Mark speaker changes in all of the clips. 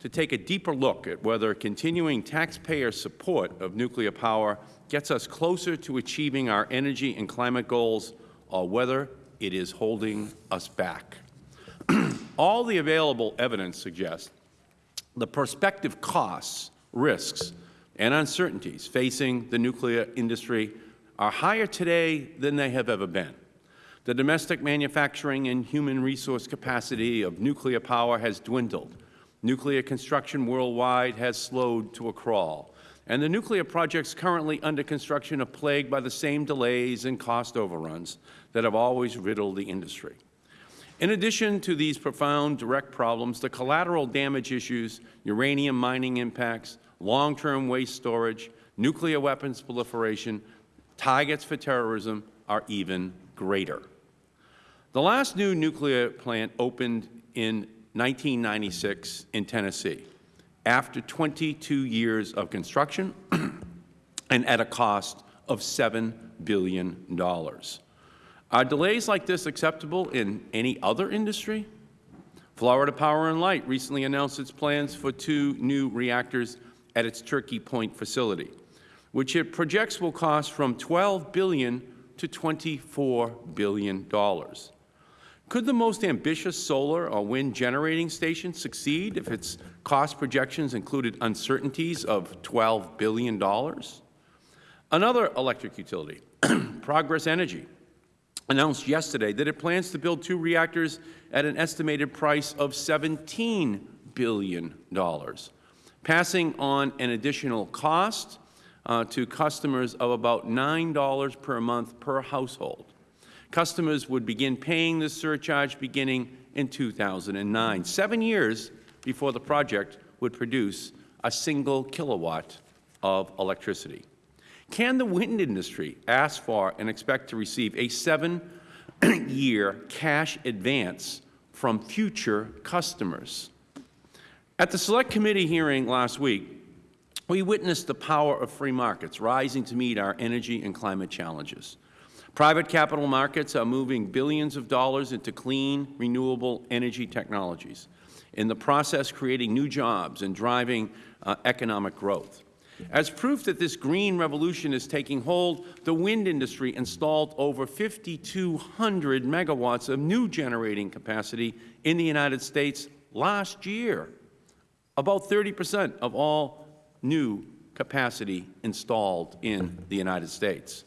Speaker 1: to take a deeper look at whether continuing taxpayer support of nuclear power gets us closer to achieving our energy and climate goals or whether it is holding us back. All the available evidence suggests the prospective costs, risks, and uncertainties facing the nuclear industry are higher today than they have ever been. The domestic manufacturing and human resource capacity of nuclear power has dwindled. Nuclear construction worldwide has slowed to a crawl. And the nuclear projects currently under construction are plagued by the same delays and cost overruns that have always riddled the industry. In addition to these profound direct problems, the collateral damage issues, uranium mining impacts, long-term waste storage, nuclear weapons proliferation, targets for terrorism are even greater. The last new nuclear plant opened in 1996 in Tennessee after 22 years of construction and at a cost of $7 billion. Are delays like this acceptable in any other industry? Florida Power and Light recently announced its plans for two new reactors at its Turkey Point facility, which it projects will cost from 12 billion to $24 billion. Could the most ambitious solar or wind generating station succeed if its cost projections included uncertainties of $12 billion? Another electric utility, Progress Energy, announced yesterday that it plans to build two reactors at an estimated price of $17 billion passing on an additional cost uh, to customers of about $9 per month per household. Customers would begin paying this surcharge beginning in 2009, seven years before the project would produce a single kilowatt of electricity. Can the wind industry ask for and expect to receive a seven-year cash advance from future customers? At the Select Committee hearing last week, we witnessed the power of free markets rising to meet our energy and climate challenges. Private capital markets are moving billions of dollars into clean, renewable energy technologies, in the process creating new jobs and driving uh, economic growth. As proof that this green revolution is taking hold, the wind industry installed over 5,200 megawatts of new generating capacity in the United States last year about 30 percent of all new capacity installed in the United States.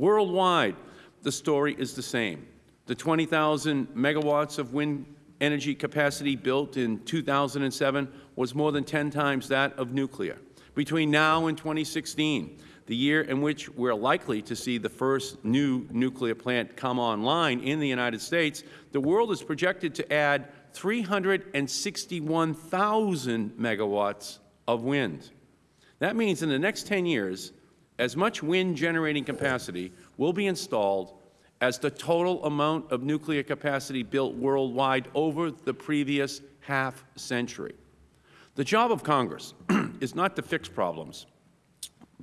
Speaker 1: Worldwide, the story is the same. The 20,000 megawatts of wind energy capacity built in 2007 was more than 10 times that of nuclear. Between now and 2016, the year in which we are likely to see the first new nuclear plant come online in the United States, the world is projected to add 361,000 megawatts of wind. That means in the next 10 years, as much wind generating capacity will be installed as the total amount of nuclear capacity built worldwide over the previous half century. The job of Congress is not to fix problems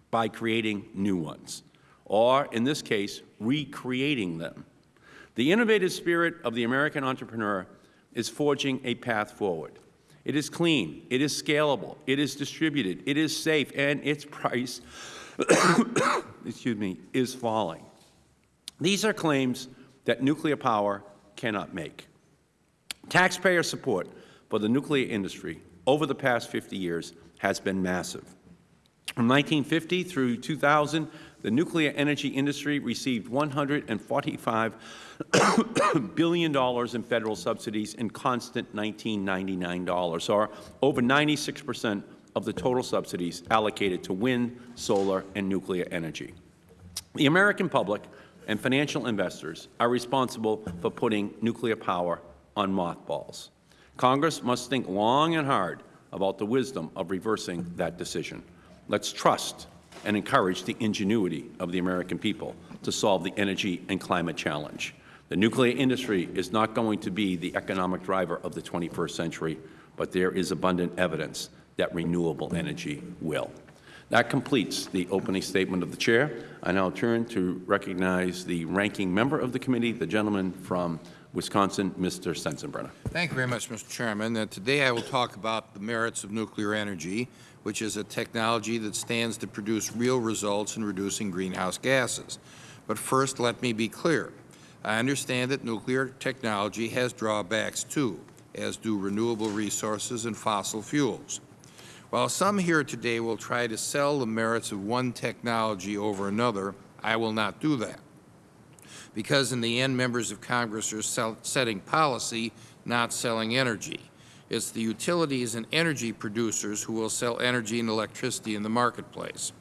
Speaker 1: by creating new ones, or, in this case, recreating them. The innovative spirit of the American entrepreneur is forging a path forward. It is clean, it is scalable, it is distributed, it is safe, and its price excuse me, is falling. These are claims that nuclear power cannot make. Taxpayer support for the nuclear industry over the past 50 years has been massive. From 1950 through 2000, the nuclear energy industry received $145 billion in Federal subsidies in constant 1999 dollars, or over 96 percent of the total subsidies allocated to wind, solar, and nuclear energy. The American public and financial investors are responsible for putting nuclear power on mothballs. Congress must think long and hard about the wisdom of reversing that decision. Let's trust and encourage the ingenuity of the American people to solve the energy and climate challenge. The nuclear industry is not going to be the economic driver of the 21st century, but there is abundant evidence that renewable energy will. That completes the opening statement of the Chair. I now turn to recognize the ranking member of the committee, the gentleman from Wisconsin, Mr. Sensenbrenner.
Speaker 2: Thank you very much, Mr. Chairman. Uh, Today I will talk about the merits of nuclear energy, which is a technology that stands to produce real results in reducing greenhouse gases. But first, let me be clear. I understand that nuclear technology has drawbacks too, as do renewable resources and fossil fuels. While some here today will try to sell the merits of one technology over another, I will not do that. Because in the end, members of Congress are setting policy, not selling energy. It's the utilities and energy producers who will sell energy and electricity in the marketplace.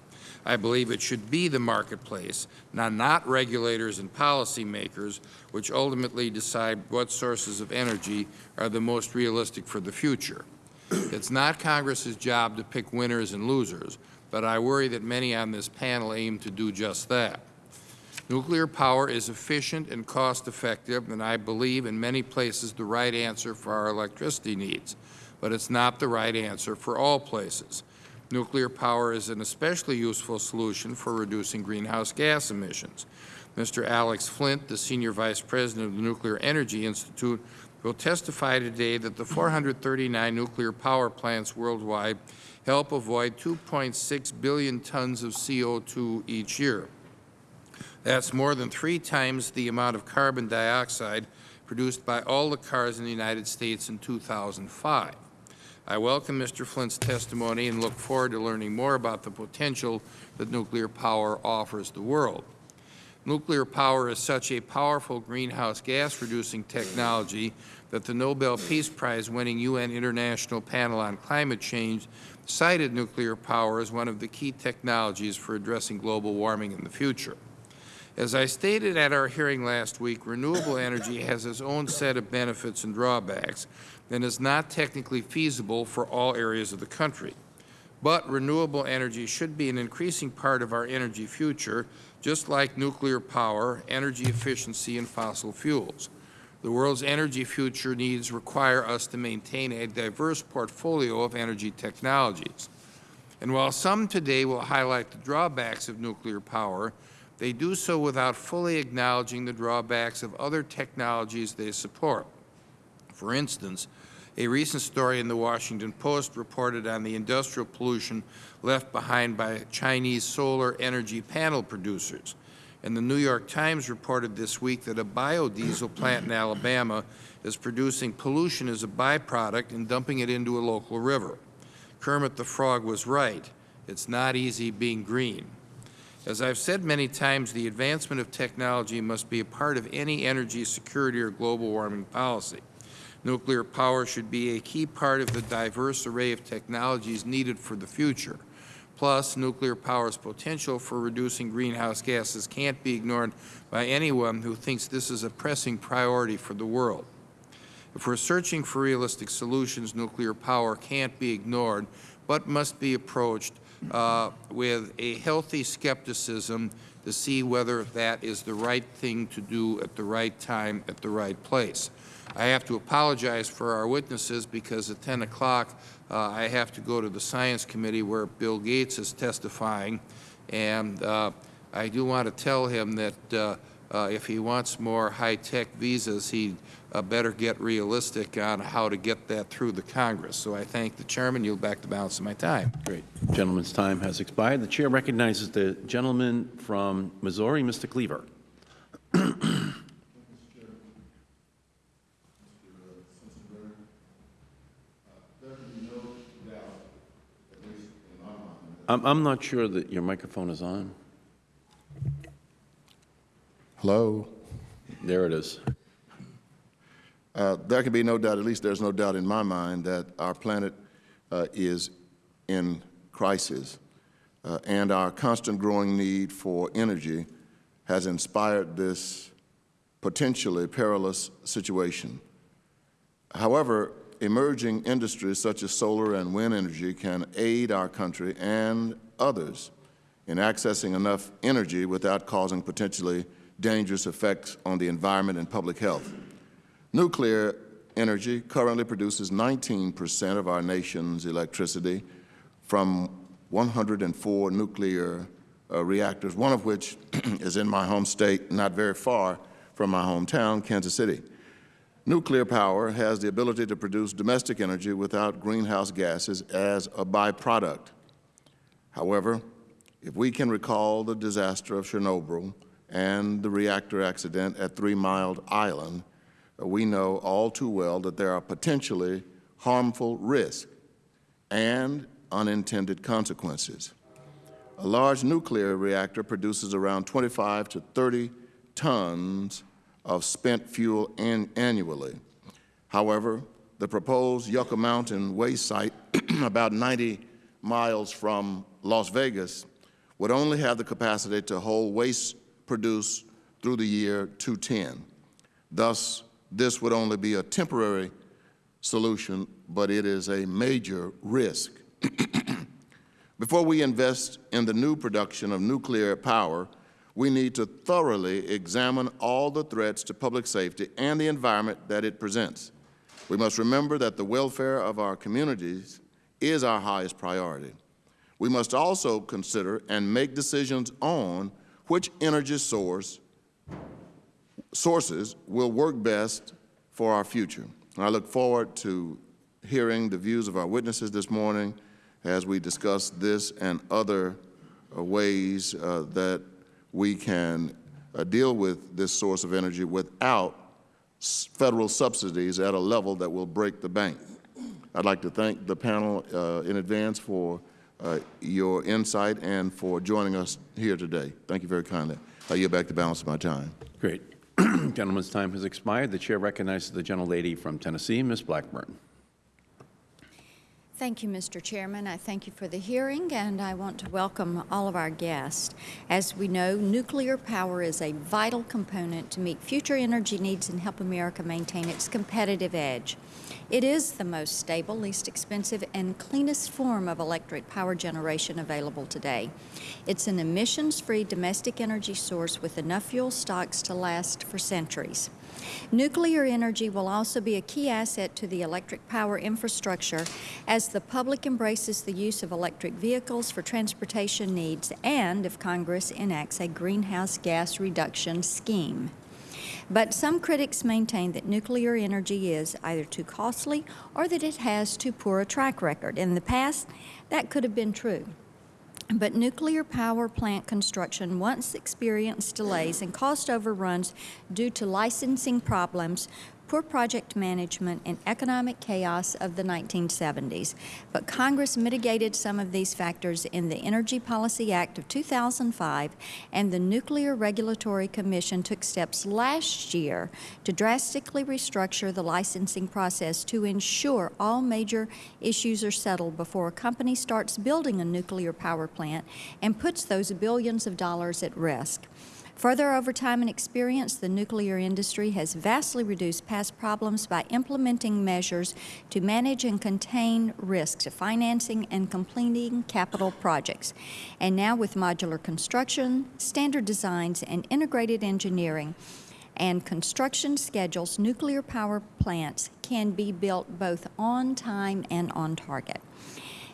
Speaker 2: I believe it should be the marketplace, not, not regulators and policymakers, which ultimately decide what sources of energy are the most realistic for the future. It's not Congress's job to pick winners and losers, but I worry that many on this panel aim to do just that. Nuclear power is efficient and cost-effective, and I believe in many places the right answer for our electricity needs. But it's not the right answer for all places. Nuclear power is an especially useful solution for reducing greenhouse gas emissions. Mr. Alex Flint, the Senior Vice President of the Nuclear Energy Institute, will testify today that the 439 nuclear power plants worldwide help avoid 2.6 billion tons of CO2 each year. That's more than three times the amount of carbon dioxide produced by all the cars in the United States in 2005. I welcome Mr. Flint's testimony and look forward to learning more about the potential that nuclear power offers the world. Nuclear power is such a powerful greenhouse gas reducing technology that the Nobel Peace Prize winning UN International Panel on Climate Change cited nuclear power as one of the key technologies for addressing global warming in the future. As I stated at our hearing last week, renewable energy has its own set of benefits and drawbacks and is not technically feasible for all areas of the country. But renewable energy should be an increasing part of our energy future, just like nuclear power, energy efficiency, and fossil fuels. The world's energy future needs require us to maintain a diverse portfolio of energy technologies. And while some today will highlight the drawbacks of nuclear power, they do so without fully acknowledging the drawbacks of other technologies they support. For instance, a recent story in the Washington Post reported on the industrial pollution left behind by Chinese solar energy panel producers. And the New York Times reported this week that a biodiesel plant in Alabama is producing pollution as a byproduct and dumping it into a local river. Kermit the Frog was right. It's not easy being green. As I have said many times, the advancement of technology must be a part of any energy security or global warming policy. Nuclear power should be a key part of the diverse array of technologies needed for the future. Plus, nuclear power's potential for reducing greenhouse gases can't be ignored by anyone who thinks this is a pressing priority for the world. If we are searching for realistic solutions, nuclear power can't be ignored, but must be approached uh, with a healthy skepticism to see whether that is the right thing to do at the right time at the right place. I have to apologize for our witnesses because at 10 o'clock uh, I have to go to the Science Committee where Bill Gates is testifying, and uh, I do want to tell him that uh, uh if he wants more high-tech visas, he uh, better get realistic on how to get that through the Congress. So I thank the Chairman. You'll back the balance of my time.
Speaker 1: Great. The gentleman's time has expired. The Chair recognizes the gentleman from Missouri, Mr. Cleaver. I'm, I'm not sure that your microphone is on.
Speaker 3: Hello?
Speaker 1: There it is.
Speaker 3: Uh, there can be no doubt, at least there's no doubt in my mind, that our planet uh, is in crisis, uh, and our constant growing need for energy has inspired this potentially perilous situation. However, emerging industries such as solar and wind energy can aid our country and others in accessing enough energy without causing potentially dangerous effects on the environment and public health. Nuclear energy currently produces 19 percent of our nation's electricity from 104 nuclear uh, reactors, one of which is in my home state, not very far from my hometown, Kansas City. Nuclear power has the ability to produce domestic energy without greenhouse gases as a byproduct. However, if we can recall the disaster of Chernobyl and the reactor accident at Three Mile Island, uh, we know all too well that there are potentially harmful risks and unintended consequences. A large nuclear reactor produces around 25 to 30 tons of spent fuel an annually. However, the proposed Yucca Mountain waste site, about 90 miles from Las Vegas, would only have the capacity to hold waste produced through the year 210. Thus, this would only be a temporary solution, but it is a major risk. Before we invest in the new production of nuclear power, we need to thoroughly examine all the threats to public safety and the environment that it presents. We must remember that the welfare of our communities is our highest priority. We must also consider and make decisions on which energy source, sources will work best for our future. And I look forward to hearing the views of our witnesses this morning as we discuss this and other uh, ways uh, that we can uh, deal with this source of energy without federal subsidies at a level that will break the bank. I'd like to thank the panel uh, in advance for uh, your insight and for joining us here today. Thank you very kindly. I yield back the balance of my time.
Speaker 1: Great. Gentleman's time has expired. The Chair recognizes the gentlelady from Tennessee, Ms. Blackburn.
Speaker 4: Thank you, Mr. Chairman. I thank you for the hearing, and I want to welcome all of our guests. As we know, nuclear power is a vital component to meet future energy needs and help America maintain its competitive edge. It is the most stable, least expensive, and cleanest form of electric power generation available today. It's an emissions-free domestic energy source with enough fuel stocks to last for centuries. Nuclear energy will also be a key asset to the electric power infrastructure as the public embraces the use of electric vehicles for transportation needs and if Congress enacts a greenhouse gas reduction scheme. But some critics maintain that nuclear energy is either too costly or that it has too poor a track record. In the past, that could have been true. But nuclear power plant construction once experienced delays and cost overruns due to licensing problems, poor project management, and economic chaos of the 1970s. But Congress mitigated some of these factors in the Energy Policy Act of 2005, and the Nuclear Regulatory Commission took steps last year to drastically restructure the licensing process to ensure all major issues are settled before a company starts building a nuclear power plant and puts those billions of dollars at risk. Further, over time and experience, the nuclear industry has vastly reduced past problems by implementing measures to manage and contain risks of financing and completing capital projects. And now with modular construction, standard designs, and integrated engineering, and construction schedules, nuclear power plants can be built both on time and on target.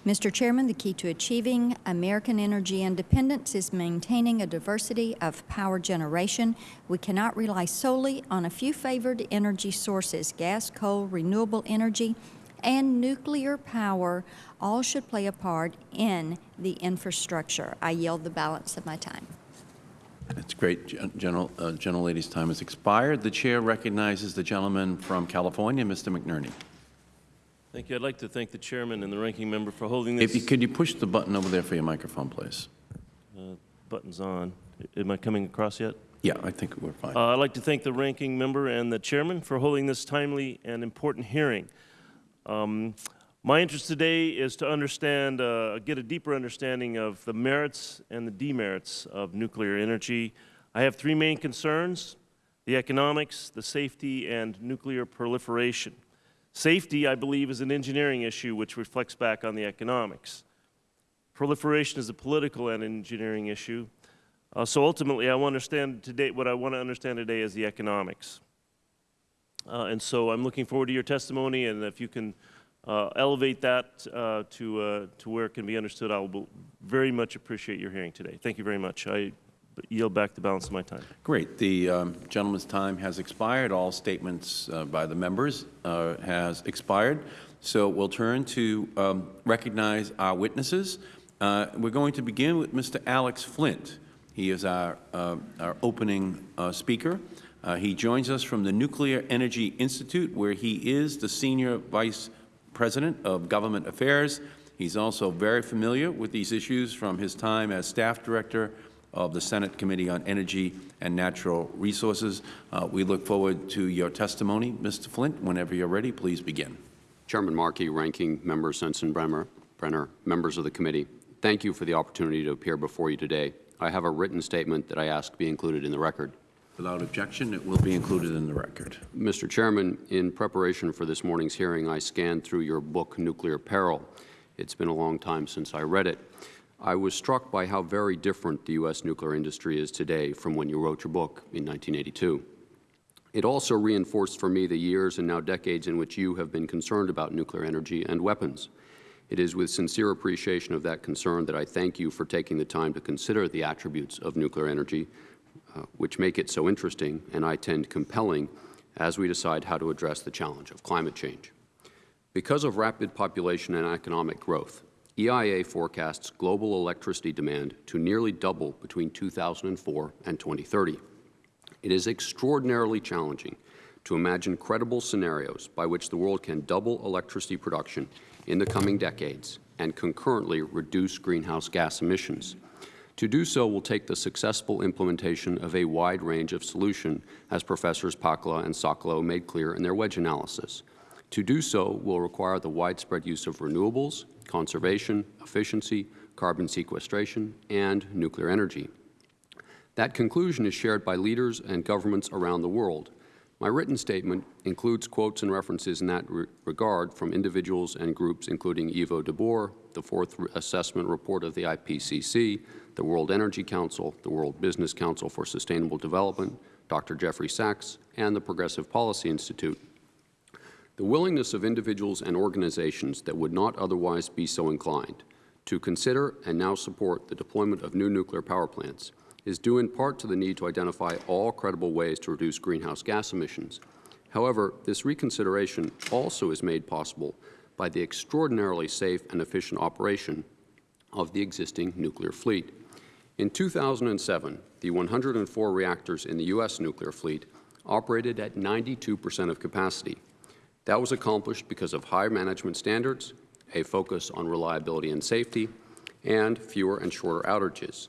Speaker 4: Mr. Chairman, the key to achieving American energy independence is maintaining a diversity of power generation. We cannot rely solely on a few favored energy sources, gas, coal, renewable energy, and nuclear power all should play a part in the infrastructure. I yield the balance of my time.
Speaker 1: That's great. Gen- General, uh, gentlelady's time has expired. The Chair recognizes the gentleman from California, Mr. McNerney.
Speaker 5: Thank you. I'd like to thank the chairman and the ranking member for holding
Speaker 1: If you,
Speaker 5: this.
Speaker 1: could you push the button over there for your microphone, please?
Speaker 5: Uh, Button's on. Am I coming across yet?
Speaker 1: Yeah, I think we're fine.
Speaker 5: Uh, I'd like to thank the ranking member and the chairman for holding this timely and important hearing. Um, My interest today is to understand, uh, get a deeper understanding of the merits and the demerits of nuclear energy. I have three main concerns, the economics, the safety, and nuclear proliferation. Safety, I believe, is an engineering issue which reflects back on the economics. Proliferation is a political and engineering issue. Uh, so ultimately, I want to understand today, what I want to understand today is the economics. Uh, and so I'm looking forward to your testimony, and if you can uh, elevate that uh, to, uh, to where it can be understood, I will very much appreciate your hearing today. Thank you very much. I yield back the balance of my time.
Speaker 1: Great. The um, gentleman's time has expired. All statements uh, by the members uh, has expired. So we'll turn to um, recognize our witnesses. Uh, We're going to begin with Mr. Alex Flint. He is our, uh, our opening uh, speaker. Uh, He joins us from the Nuclear Energy Institute, where he is the Senior Vice President of Government Affairs. He's also very familiar with these issues from his time as Staff Director of the Senate Committee on Energy and Natural Resources. Uh, We look forward to your testimony, Mr. Flint. Whenever you're ready, please begin.
Speaker 6: Chairman Markey, Ranking Member Sensenbrenner, Brenner, members of the committee, thank you for the opportunity to appear before you today. I have a written statement that I ask be included in the record.
Speaker 1: Without objection, it will be included in the record.
Speaker 6: Mr. Chairman, in preparation for this morning's hearing, I scanned through your book, Nuclear Peril. It's been a long time since I read it. I was struck by how very different the U.S. nuclear industry is today from when you wrote your book in 1982. It also reinforced for me the years and now decades in which you have been concerned about nuclear energy and weapons. It is with sincere appreciation of that concern that I thank you for taking the time to consider the attributes of nuclear energy, uh, which make it so interesting and I tend compelling as we decide how to address the challenge of climate change. Because of rapid population and economic growth, EIA forecasts global electricity demand to nearly double between 2004 and 2030. It is extraordinarily challenging to imagine credible scenarios by which the world can double electricity production in the coming decades and concurrently reduce greenhouse gas emissions. To do so will take the successful implementation of a wide range of solution, as Professors Pacala and Socolow made clear in their wedge analysis. To do so will require the widespread use of renewables, conservation, efficiency, carbon sequestration, and nuclear energy. That conclusion is shared by leaders and governments around the world. My written statement includes quotes and references in that re regard from individuals and groups including Yvo de Boer, the fourth assessment report of the IPCC, the World Energy Council, the World Business Council for Sustainable Development, Dr. Jeffrey Sachs, and the Progressive Policy Institute. The willingness of individuals and organizations that would not otherwise be so inclined to consider and now support the deployment of new nuclear power plants is due in part to the need to identify all credible ways to reduce greenhouse gas emissions. However, this reconsideration also is made possible by the extraordinarily safe and efficient operation of the existing nuclear fleet. In 2007, the 104 reactors in the U.S. nuclear fleet operated at 92 percent of capacity. That was accomplished because of higher management standards, a focus on reliability and safety, and fewer and shorter outages.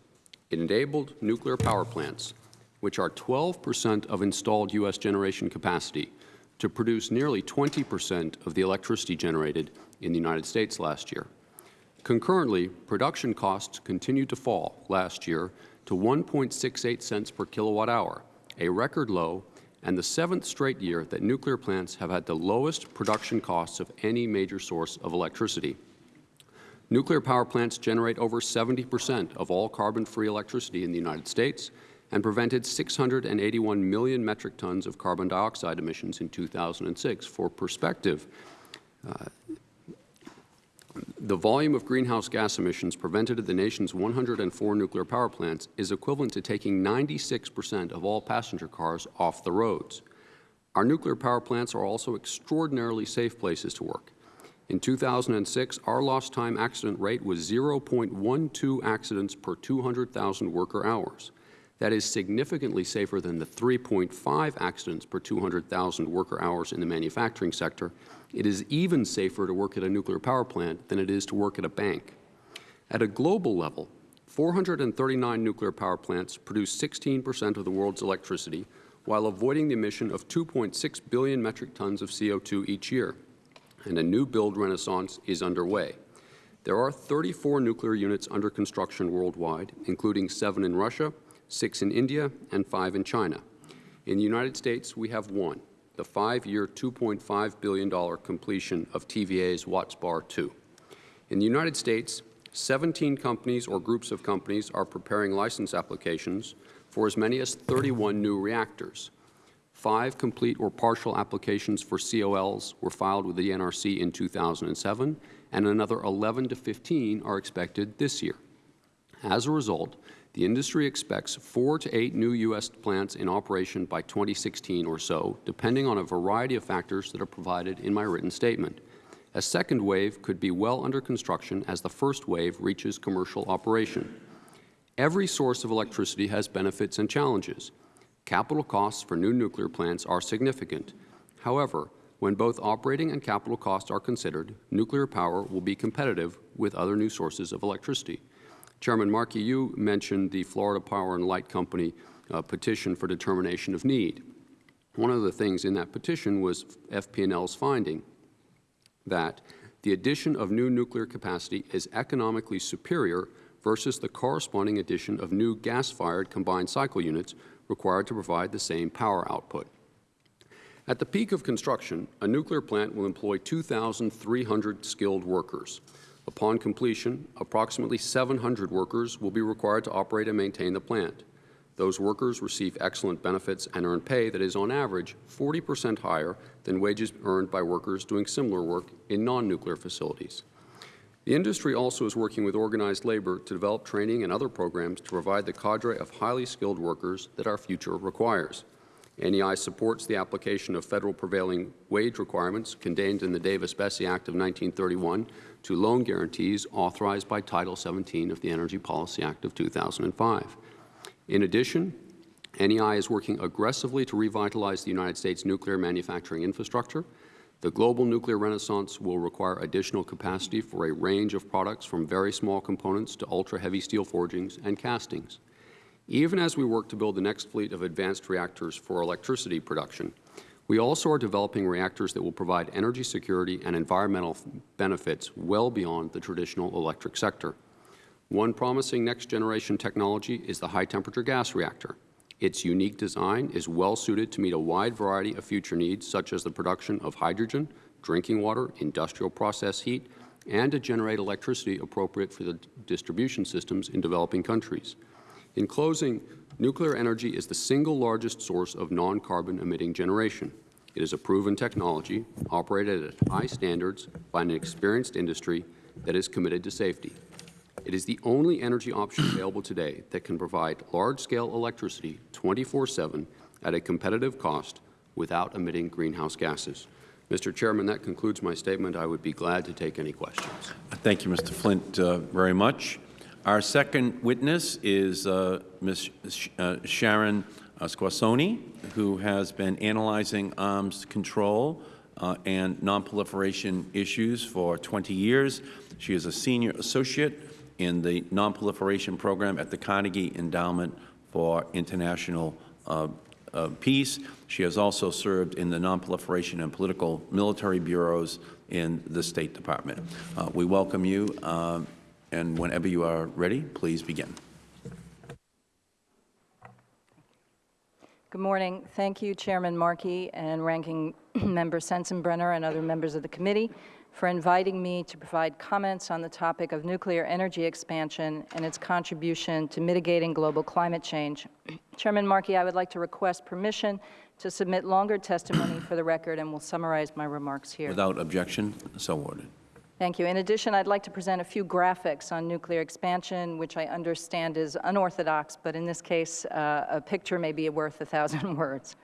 Speaker 6: It enabled nuclear power plants, which are 12 percent of installed U.S. generation capacity, to produce nearly 20 percent of the electricity generated in the United States last year. Concurrently, production costs continued to fall last year to 1.68 cents per kilowatt hour, a record low and the seventh straight year that nuclear plants have had the lowest production costs of any major source of electricity. Nuclear power plants generate over 70 percent of all carbon-free electricity in the United States and prevented 681 million metric tons of carbon dioxide emissions in 2006. For perspective, uh, the volume of greenhouse gas emissions prevented at the nation's 104 nuclear power plants is equivalent to taking 96 percent of all passenger cars off the roads. Our nuclear power plants are also extraordinarily safe places to work. In 2006, our lost time accident rate was 0.12 accidents per 200,000 worker hours. That is significantly safer than the 3.5 accidents per 200,000 worker hours in the manufacturing sector. It is even safer to work at a nuclear power plant than it is to work at a bank. At a global level, 439 nuclear power plants produce 16 percent of the world's electricity while avoiding the emission of 2.6 billion metric tons of CO2 each year, and a new build renaissance is underway. There are 34 nuclear units under construction worldwide, including seven in Russia, six in India, and five in China. In the United States, we have one, the five-year, $2.5 billion completion of TVA's Watts Bar 2. In the United States, 17 companies or groups of companies are preparing license applications for as many as 31 new reactors. Five complete or partial applications for COLs were filed with the NRC in 2007, and another 11 to 15 are expected this year. As a result, The industry expects four to eight new U.S. plants in operation by 2016 or so, depending on a variety of factors that are provided in my written statement. A second wave could be well under construction as the first wave reaches commercial operation. Every source of electricity has benefits and challenges. Capital costs for new nuclear plants are significant. However, when both operating and capital costs are considered, nuclear power will be competitive with other new sources of electricity. Chairman Markey, you mentioned the Florida Power and Light Company uh, petition for determination of need. One of the things in that petition was FP&L's finding that the addition of new nuclear capacity is economically superior versus the corresponding addition of new gas-fired combined cycle units required to provide the same power output. At the peak of construction, a nuclear plant will employ 2,300 skilled workers. Upon completion, approximately 700 workers will be required to operate and maintain the plant. Those workers receive excellent benefits and earn pay that is, on average, 40 percent higher than wages earned by workers doing similar work in non-nuclear facilities. The industry also is working with organized labor to develop training and other programs to provide the cadre of highly skilled workers that our future requires. NEI supports the application of federal prevailing wage requirements contained in the Davis-Bacon Act of 1931 to loan guarantees authorized by Title 17 of the Energy Policy Act of 2005. In addition, NEI is working aggressively to revitalize the United States nuclear manufacturing infrastructure. The global nuclear renaissance will require additional capacity for a range of products from very small components to ultra-heavy steel forgings and castings. Even as we work to build the next fleet of advanced reactors for electricity production, we also are developing reactors that will provide energy security and environmental benefits well beyond the traditional electric sector. One promising next-generation technology is the high-temperature gas reactor. Its unique design is well suited to meet a wide variety of future needs, such as the production of hydrogen, drinking water, industrial process heat, and to generate electricity appropriate for the distribution systems in developing countries. In closing, nuclear energy is the single largest source of non-carbon emitting generation. It is a proven technology operated at high standards by an experienced industry that is committed to safety. It is the only energy option available today that can provide large-scale electricity 24-7 at a competitive cost without emitting greenhouse gases. Mr. Chairman, that concludes my statement. I would be glad to take any questions.
Speaker 1: Thank you, Mr. Flint, uh, very much. Our second witness is uh, Ms. Sh uh, Sharon uh, Squassoni, who has been analyzing arms control uh, and nonproliferation issues for 20 years. She is a senior associate in the nonproliferation program at the Carnegie Endowment for International uh, uh, Peace. She has also served in the nonproliferation and political military bureaus in the State Department. Uh, we welcome you. And whenever you are ready, please begin.
Speaker 7: Good morning. Thank you, Chairman Markey and Ranking Member Sensenbrenner and other members of the committee for inviting me to provide comments on the topic of nuclear energy expansion and its contribution to mitigating global climate change. Chairman Markey, I would like to request permission to submit longer testimony for the record and will summarize my remarks here.
Speaker 1: Without objection, so ordered.
Speaker 7: Thank you. In addition, I'd like to present a few graphics on nuclear expansion, which I understand is unorthodox, but in this case, uh, a picture may be worth a thousand words.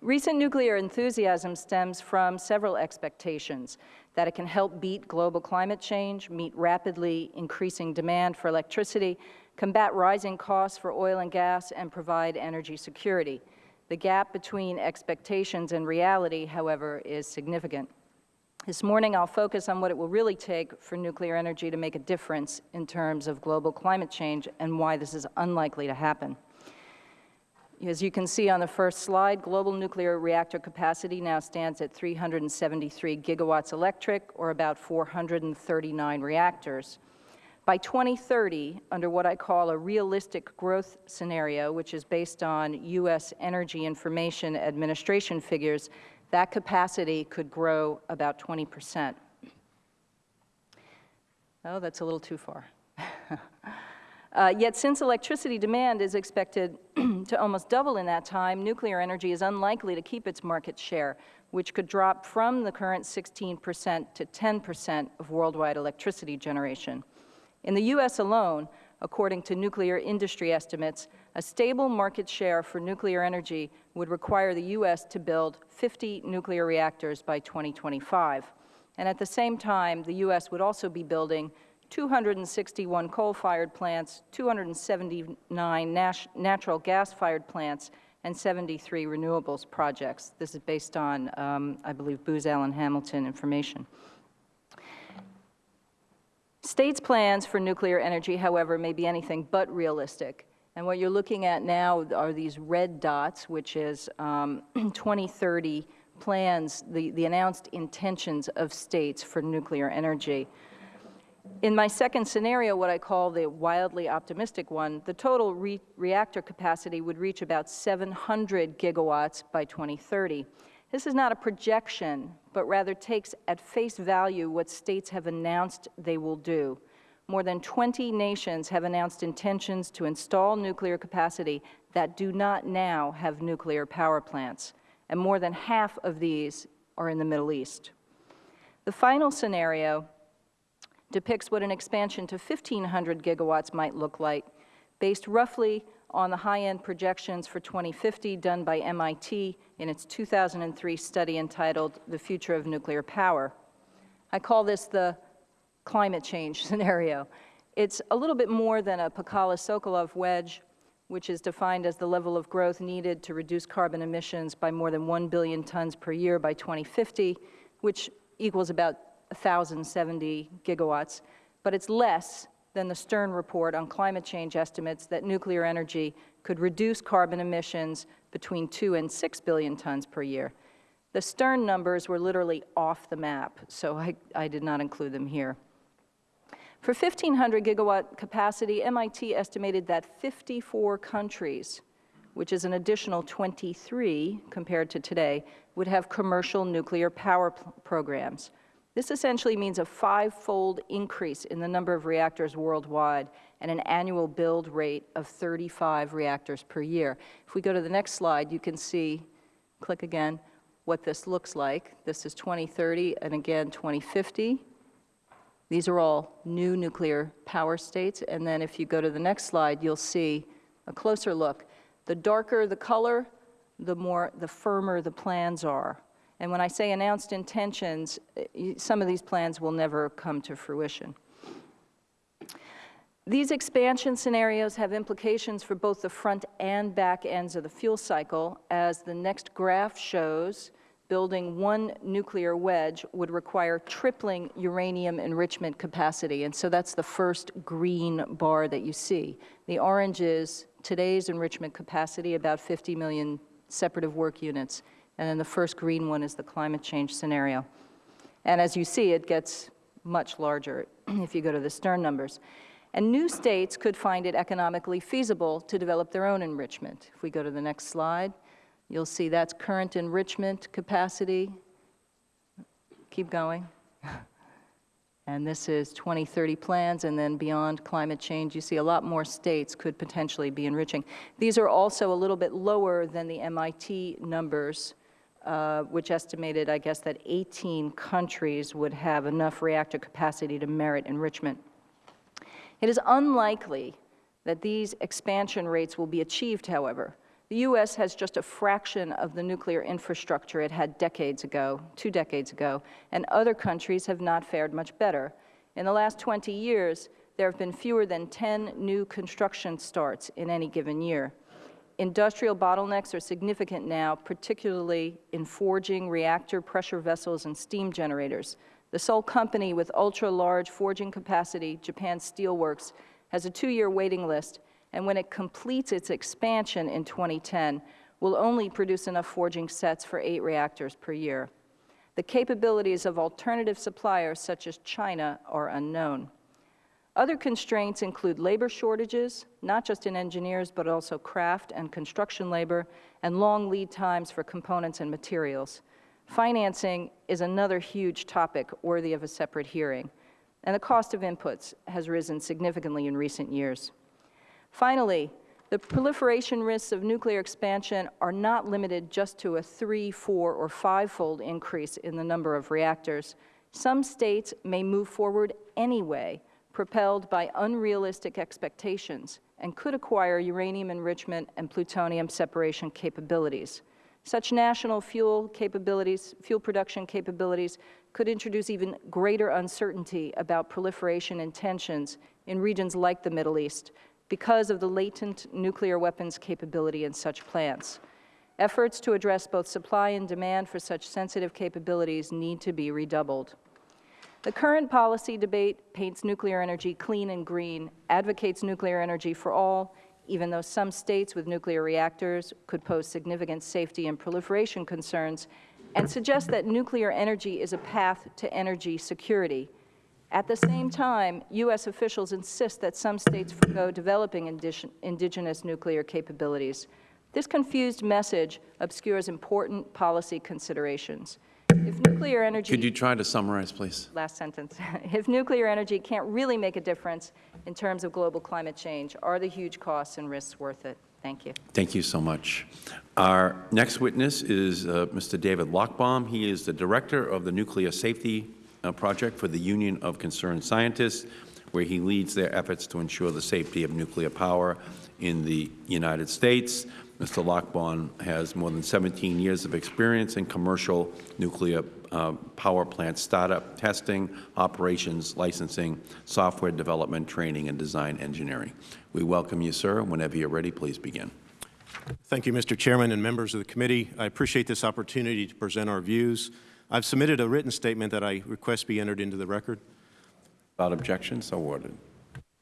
Speaker 7: Recent nuclear enthusiasm stems from several expectations that it can help beat global climate change, meet rapidly increasing demand for electricity, combat rising costs for oil and gas, and provide energy security. The gap between expectations and reality, however, is significant. This morning, I'll focus on what it will really take for nuclear energy to make a difference in terms of global climate change and why this is unlikely to happen. As you can see on the first slide, global nuclear reactor capacity now stands at 373 gigawatts electric, or about 439 reactors. By 2030, under what I call a realistic growth scenario, which is based on U.S. Energy Information Administration figures, that capacity could grow about 20 percent. Oh, that's a little too far. uh, yet since electricity demand is expected to almost double in that time, nuclear energy is unlikely to keep its market share, which could drop from the current 16 percent to 10 percent of worldwide electricity generation. In the U.S. alone, according to nuclear industry estimates, a stable market share for nuclear energy would require the U.S. to build 50 nuclear reactors by 2025. And at the same time, the U.S. would also be building 261 coal-fired plants, 279 nat natural gas-fired plants, and 73 renewables projects. This is based on, um, I believe, Booz Allen Hamilton information. States' plans for nuclear energy, however, may be anything but realistic. And what you're looking at now are these red dots, which is um, 2030 plans, the, the announced intentions of states for nuclear energy. In my second scenario, what I call the wildly optimistic one, the total re reactor capacity would reach about 700 gigawatts by 2030. This is not a projection, but rather takes at face value what states have announced they will do. More than 20 nations have announced intentions to install nuclear capacity that do not now have nuclear power plants, and more than half of these are in the Middle East. The final scenario depicts what an expansion to 1,500 gigawatts might look like, based roughly on the high-end projections for 2050 done by MIT in its 2003 study entitled The Future of Nuclear Power. I call this the climate change scenario. It's a little bit more than a Pacala-Socolow wedge, which is defined as the level of growth needed to reduce carbon emissions by more than 1 billion tons per year by 2050, which equals about 1,070 gigawatts. But it's less than the Stern report on climate change estimates that nuclear energy could reduce carbon emissions between 2 and 6 billion tons per year. The Stern numbers were literally off the map, so I, I did not include them here. For 1,500 gigawatt capacity, MIT estimated that 54 countries, which is an additional 23 compared to today, would have commercial nuclear power programs. This essentially means a five-fold increase in the number of reactors worldwide and an annual build rate of 35 reactors per year. If we go to the next slide, you can see, click again, what this looks like. This is 2030 and again 2050. These are all new nuclear power states. And then if you go to the next slide, you'll see a closer look. The darker the color, the more, the firmer the plans are. And when I say announced intentions, eh, some of these plans will never come to fruition. These expansion scenarios have implications for both the front and back ends of the fuel cycle. As the next graph shows, building one nuclear wedge would require tripling uranium enrichment capacity. And so that's the first green bar that you see. The orange is today's enrichment capacity, about 50 million separative work units. And then the first green one is the climate change scenario. And as you see, it gets much larger if you go to the Stern numbers. And new states could find it economically feasible to develop their own enrichment. If we go to the next slide, you'll see that's current enrichment capacity. Keep going. And this is 2030 plans, and then beyond climate change, you see a lot more states could potentially be enriching. These are also a little bit lower than the MIT numbers uh, which estimated, I guess, that 18 countries would have enough reactor capacity to merit enrichment. It is unlikely that these expansion rates will be achieved, however. The U.S. has just a fraction of the nuclear infrastructure it had decades ago, two decades ago, and other countries have not fared much better. In the last 20 years, there have been fewer than 10 new construction starts in any given year. Industrial bottlenecks are significant now, particularly in forging, reactor pressure vessels, and steam generators. The sole company with ultra-large forging capacity, Japan Steelworks, has a two-year waiting list, and when it completes its expansion in 2010, will only produce enough forging sets for eight reactors per year. The capabilities of alternative suppliers, such as China, are unknown. Other constraints include labor shortages, not just in engineers, but also craft and construction labor, and long lead times for components and materials. Financing is another huge topic worthy of a separate hearing, and the cost of inputs has risen significantly in recent years. Finally, the proliferation risks of nuclear expansion are not limited just to a three, four, or five-fold increase in the number of reactors. Some states may move forward anyway propelled by unrealistic expectations and could acquire uranium enrichment and plutonium separation capabilities. Such national fuel capabilities, fuel production capabilities could introduce even greater uncertainty about proliferation intentions in regions like the Middle East because of the latent nuclear weapons capability in such plants. Efforts to address both supply and demand for such sensitive capabilities need to be redoubled. The current policy debate paints nuclear energy clean and green, advocates nuclear energy for all, even though some states with nuclear reactors could pose significant safety and proliferation concerns, and suggests that nuclear energy is a path to energy security. At the same time, U.S. officials insist that some states forego developing indigenous nuclear capabilities. This confused message obscures important policy considerations. If nuclear energy...
Speaker 1: Could you try to summarize, please?
Speaker 7: Last sentence. if nuclear energy can't really make a difference in terms of global climate change, are the huge costs and risks worth it? Thank you.
Speaker 1: Thank you so much. Our next witness is uh, Mr. David Lochbaum. He is the Director of the Nuclear Safety Project for the Union of Concerned Scientists, where he leads their efforts to ensure the safety of nuclear power in the United States. Mr. Lochbaum has more than 17 years of experience in commercial nuclear uh, power plant startup, testing, operations, licensing, software development, training, and design engineering. We welcome you, sir. Whenever you're ready, please begin.
Speaker 8: Thank you, Mr. Chairman and members of the committee. I appreciate this opportunity to present our views. I've submitted a written statement that I request be entered into the record.
Speaker 1: Without objection, so ordered.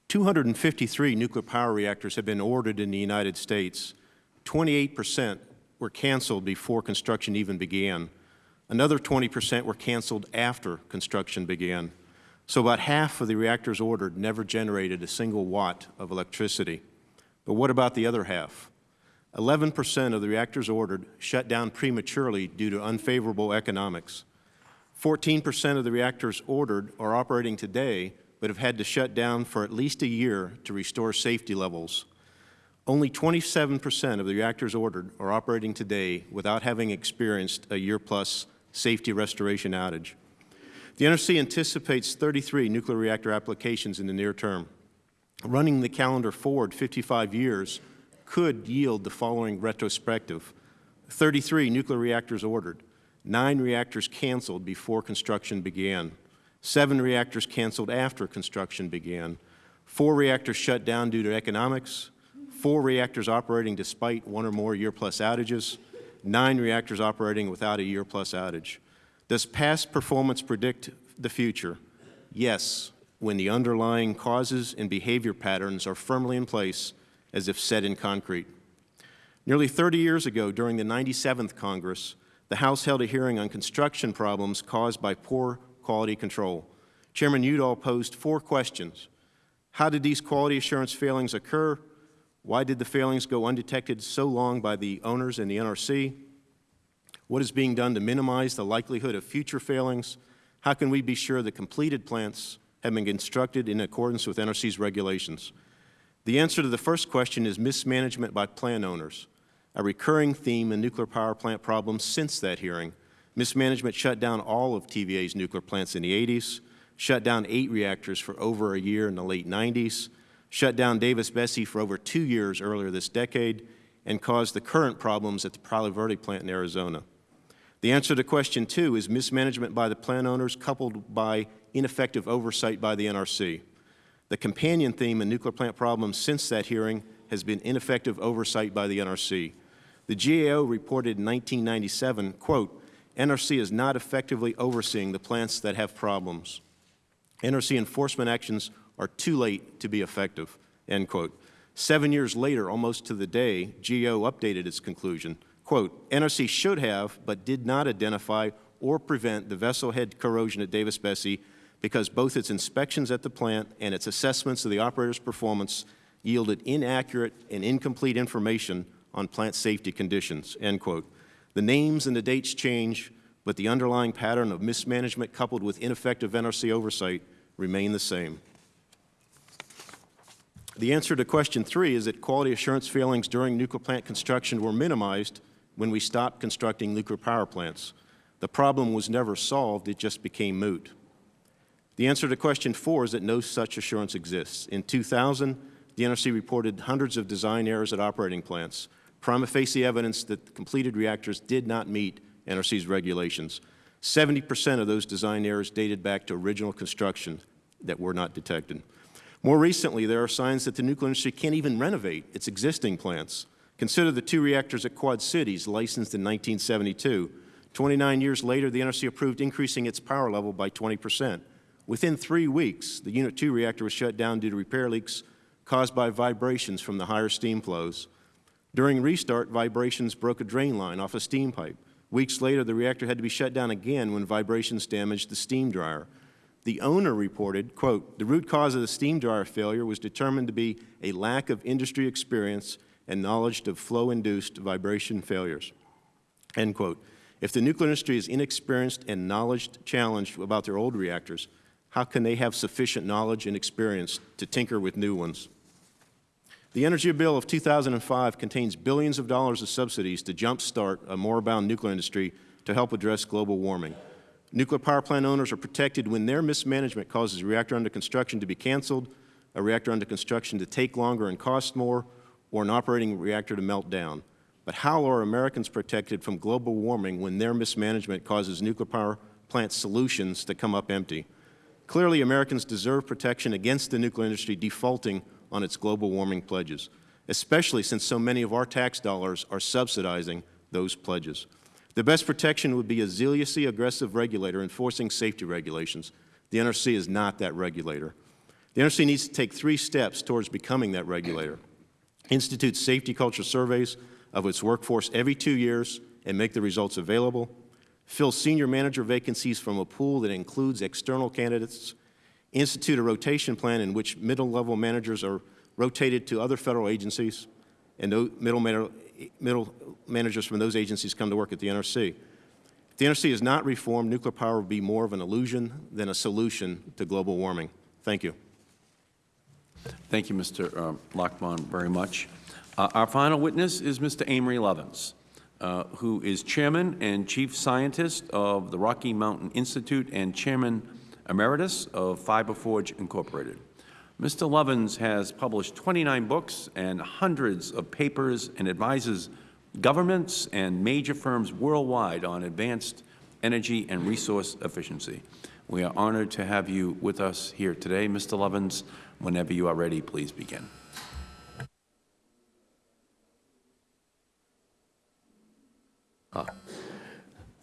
Speaker 8: 253 nuclear power reactors have been ordered in the United States. 28 percent were canceled before construction even began. Another 20 percent were canceled after construction began. So about half of the reactors ordered never generated a single watt of electricity. But what about the other half? 11 percent of the reactors ordered shut down prematurely due to unfavorable economics. 14 percent of the reactors ordered are operating today but have had to shut down for at least a year to restore safety levels. Only 27 percent of the reactors ordered are operating today without having experienced a year-plus safety restoration outage. The NRC anticipates 33 nuclear reactor applications in the near term. Running the calendar forward 55 years could yield the following retrospective. 33 nuclear reactors ordered, nine reactors canceled before construction began, seven reactors canceled after construction began, four reactors shut down due to economics, four reactors operating despite one or more year-plus outages, nine reactors operating without a year-plus outage. Does past performance predict the future? Yes, when the underlying causes and behavior patterns are firmly in place as if set in concrete. Nearly 30 years ago, during the 97th Congress, the House held a hearing on construction problems caused by poor quality control. Chairman Udall posed four questions. How did these quality assurance failings occur? Why did the failings go undetected so long by the owners and the NRC? What is being done to minimize the likelihood of future failings? How can we be sure that completed plants have been constructed in accordance with NRC's regulations? The answer to the first question is mismanagement by plant owners, a recurring theme in nuclear power plant problems since that hearing. Mismanagement shut down all of TVA's nuclear plants in the 80s, shut down eight reactors for over a year in the late 90s, shut down Davis-Besse for over two years earlier this decade, and caused the current problems at the Palo Verde plant in Arizona. The answer to question two is mismanagement by the plant owners coupled by ineffective oversight by the NRC. The companion theme in nuclear plant problems since that hearing has been ineffective oversight by the NRC. The GAO reported in 1997, quote, NRC is not effectively overseeing the plants that have problems. NRC enforcement actions are too late to be effective, end quote. Seven years later, almost to the day, GAO updated its conclusion. Quote, NRC should have, but did not identify or prevent the vessel head corrosion at Davis-Besse because both its inspections at the plant and its assessments of the operator's performance yielded inaccurate and incomplete information on plant safety conditions, end quote. The names and the dates change, but the underlying pattern of mismanagement coupled with ineffective NRC oversight remain the same. The answer to question three is that quality assurance failings during nuclear plant construction were minimized when we stopped constructing nuclear power plants. The problem was never solved, it just became moot. The answer to question four is that no such assurance exists. In 2000, the NRC reported hundreds of design errors at operating plants, prima facie evidence that completed reactors did not meet NRC's regulations. 70 percent of those design errors dated back to original construction that were not detected. More recently, there are signs that the nuclear industry can't even renovate its existing plants. Consider the two reactors at Quad Cities, licensed in 1972. 29 years later, the NRC approved increasing its power level by 20 percent. Within three weeks, the Unit 2 reactor was shut down due to repair leaks caused by vibrations from the higher steam flows. During restart, vibrations broke a drain line off a steam pipe. Weeks later, the reactor had to be shut down again when vibrations damaged the steam dryer. The owner reported, quote, the root cause of the steam dryer failure was determined to be a lack of industry experience and knowledge of flow-induced vibration failures, end quote. If the nuclear industry is inexperienced and knowledge challenged about their old reactors, how can they have sufficient knowledge and experience to tinker with new ones? The Energy Bill of 2005 contains billions of dollars of subsidies to jumpstart a moribund nuclear industry to help address global warming. Nuclear power plant owners are protected when their mismanagement causes a reactor under construction to be canceled, a reactor under construction to take longer and cost more, or an operating reactor to melt down. But how are Americans protected from global warming when their mismanagement causes nuclear power plant solutions to come up empty? Clearly, Americans deserve protection against the nuclear industry defaulting on its global warming pledges, especially since so many of our tax dollars are subsidizing those pledges. The best protection would be a zealously aggressive regulator enforcing safety regulations. The NRC is not that regulator. The NRC needs to take three steps towards becoming that regulator. Institute safety culture surveys of its workforce every two years and make the results available. Fill senior manager vacancies from a pool that includes external candidates. Institute a rotation plan in which middle-level managers are rotated to other federal agencies and middle, middle managers from those agencies come to work at the NRC. If the NRC is not reformed, nuclear power will be more of an illusion than a solution to global warming. Thank you.
Speaker 1: Thank you, Mr. uh, Lochbaum, very much. Uh, our final witness is Mr. Amory Lovins, uh, who is Chairman and Chief Scientist of the Rocky Mountain Institute and Chairman Emeritus of Fiberforge Incorporated. Mr. Lovins has published 29 books and hundreds of papers and advises governments and major firms worldwide on advanced energy and resource efficiency. We are honored to have you with us here today. Mr. Lovins, whenever you are ready, please begin.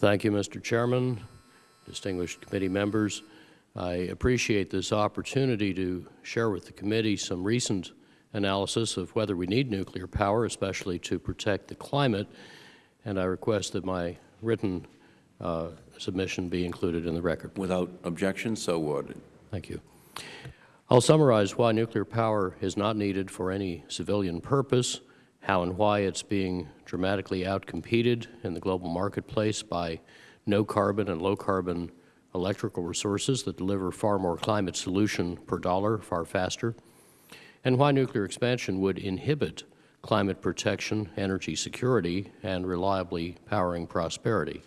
Speaker 9: Thank you, Mr. Chairman, distinguished committee members. I appreciate this opportunity to share with the committee some recent analysis of whether we need nuclear power, especially to protect the climate, and I request that my written uh, submission be included in the record.
Speaker 1: Without objection, so ordered.
Speaker 9: Thank you. I'll summarize why nuclear power is not needed for any civilian purpose, how and why it's being dramatically outcompeted in the global marketplace by no-carbon and low-carbon electrical resources that deliver far more climate solution per dollar far faster, and why nuclear expansion would inhibit climate protection, energy security, and reliably powering prosperity.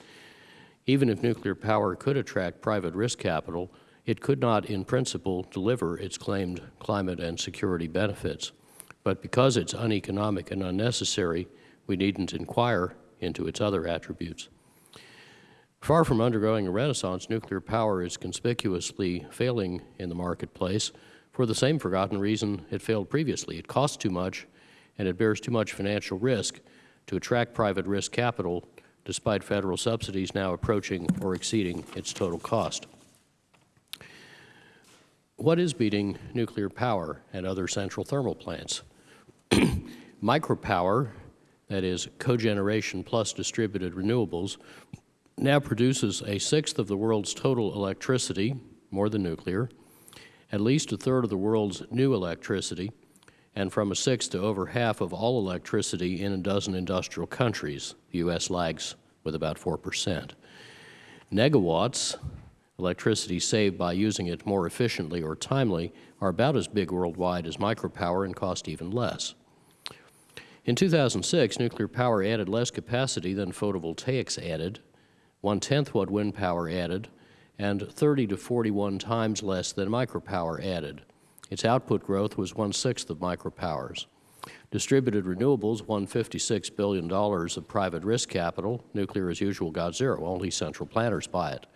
Speaker 9: Even if nuclear power could attract private risk capital, it could not, in principle, deliver its claimed climate and security benefits. But because it's uneconomic and unnecessary, we needn't inquire into its other attributes. Far from undergoing a renaissance, nuclear power is conspicuously failing in the marketplace for the same forgotten reason it failed previously. It costs too much and it bears too much financial risk to attract private risk capital despite federal subsidies now approaching or exceeding its total cost. What is beating nuclear power and other central thermal plants? Micropower, that is cogeneration plus distributed renewables, now produces a sixth of the world's total electricity, more than nuclear, at least a third of the world's new electricity, and from a sixth to over half of all electricity in a dozen industrial countries. The U.S. lags with about 4 percent. Negawatts, electricity saved by using it more efficiently or timely, are about as big worldwide as micropower and cost even less. In 2006, nuclear power added less capacity than photovoltaics added, one-tenth what wind power added, and 30 to 41 times less than micropower added. Its output growth was one-sixth of micropower's. Distributed renewables won $56 billion of private risk capital. Nuclear, as usual, got zero. Only central planners buy it.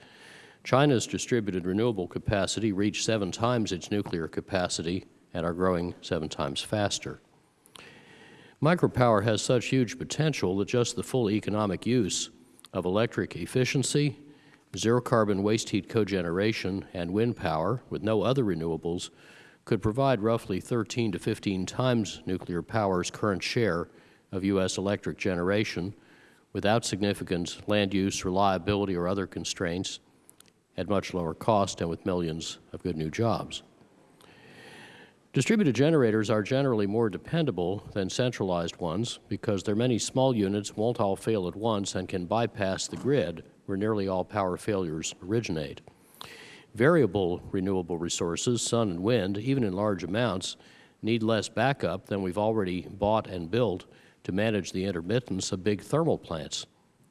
Speaker 9: China's distributed renewable capacity reached seven times its nuclear capacity and are growing seven times faster. Micropower has such huge potential that just the full economic use of electric efficiency, zero-carbon waste heat cogeneration, and wind power, with no other renewables, could provide roughly 13 to 15 times nuclear power's current share of U.S. electric generation without significant land use, reliability, or other constraints at much lower cost and with millions of good new jobs. Distributed generators are generally more dependable than centralized ones because their many small units won't all fail at once and can bypass the grid where nearly all power failures originate. Variable renewable resources, sun and wind, even in large amounts, need less backup than we've already bought and built to manage the intermittence of big thermal plants,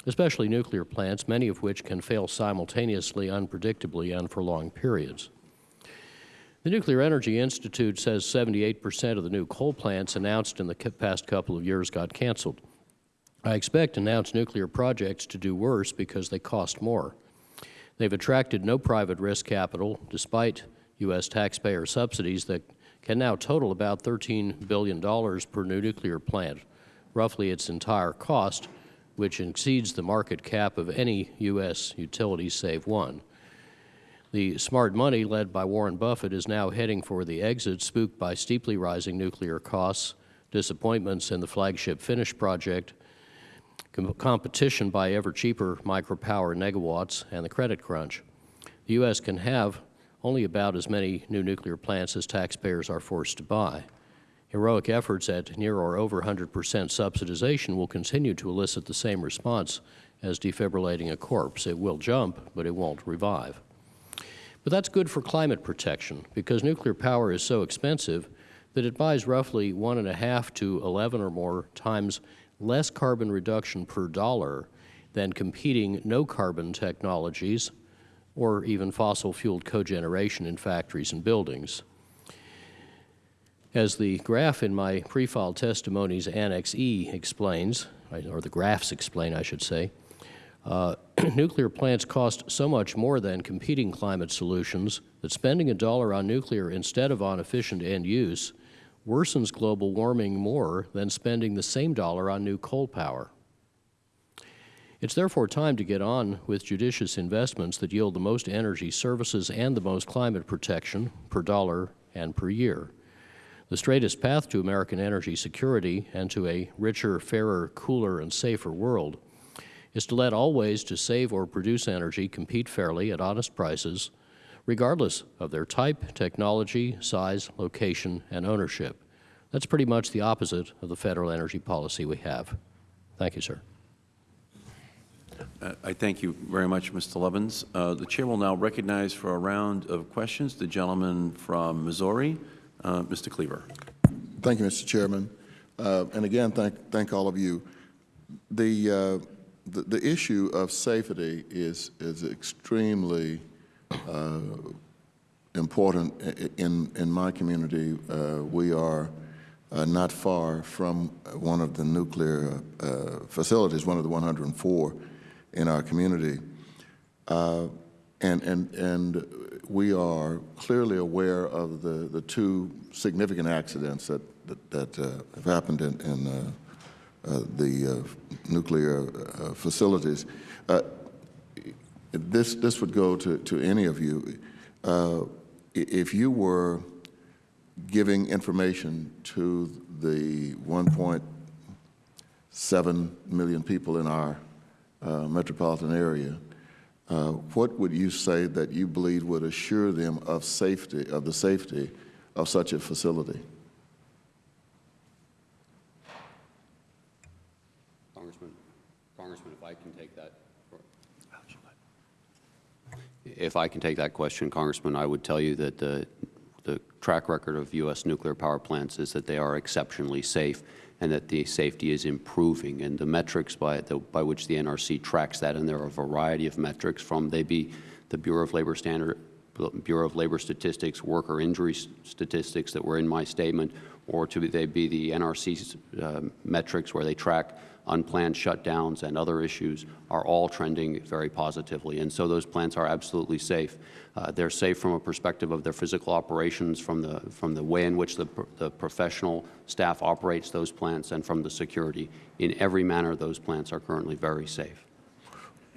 Speaker 9: especially nuclear plants, many of which can fail simultaneously, unpredictably, and for long periods. The Nuclear Energy Institute says 78 percent of the new coal plants announced in the past couple of years got canceled. I expect announced nuclear projects to do worse because they cost more. They've attracted no private risk capital, despite U.S. taxpayer subsidies that can now total about $13 billion per new nuclear plant, roughly its entire cost, which exceeds the market cap of any U.S. utility save one. The smart money led by Warren Buffett is now heading for the exit, spooked by steeply rising nuclear costs, disappointments in the flagship Finnish project, com competition by ever cheaper micropower megawatts, and the credit crunch. The U.S. can have only about as many new nuclear plants as taxpayers are forced to buy. Heroic efforts at near or over 100 percent subsidization will continue to elicit the same response as defibrillating a corpse. It will jump, but it won't revive. But that's good for climate protection because nuclear power is so expensive that it buys roughly one and a half to 11 or more times less carbon reduction per dollar than competing no-carbon technologies or even fossil-fueled cogeneration in factories and buildings. As the graph in my pre-filed testimonies Annex E explains, or the graphs explain, I should say, uh, nuclear plants cost so much more than competing climate solutions that spending a dollar on nuclear instead of on efficient end use worsens global warming more than spending the same dollar on new coal power. It's therefore time to get on with judicious investments that yield the most energy services and the most climate protection per dollar and per year. The straightest path to American energy security and to a richer, fairer, cooler, and safer world is to let all ways to save or produce energy compete fairly at honest prices, regardless of their type, technology, size, location, and ownership. That's pretty much the opposite of the federal energy policy we have. Thank you, sir.
Speaker 1: Uh, I thank you very much, Mr. Lovins. Uh, the Chair will now recognize for a round of questions the gentleman from Missouri, uh, Mr. Cleaver.
Speaker 3: Thank you, Mr. Chairman. Uh, and again, thank, thank all of you. The uh, the, the issue of safety is, is extremely uh, important in, in my community. Uh, we are uh, not far from one of the nuclear facilities, one of the 104 in our community. And, and, and we are clearly aware of the, the two significant accidents that, that, that uh, have happened in, in uh, the uh, nuclear uh, facilities. this, this would go to, to any of you. if you were giving information to the 1.7 million people in our uh, metropolitan area, uh, what would you say that you believe would assure them of safety, of the safety of such a facility?
Speaker 6: Congressman, Congressman, if I can take that. If I can take that question, Congressman, I would tell you that the, the track record of U.S. nuclear power plants is that they are exceptionally safe and that the safety is improving. And the metrics by, the, by which the NRC tracks that, and there are a variety of metrics from they be the Bureau of Labor Standard, Bureau of Labor Statistics, worker injury statistics that were in my statement, or to be, they be the NRC uh, metrics where they track unplanned shutdowns and other issues are all trending very positively. And so those plants are absolutely safe. Uh, they're safe from a perspective of their physical operations, from the, from the way in which the, the professional staff operates those plants, and from the security. In every manner, those plants are currently very safe.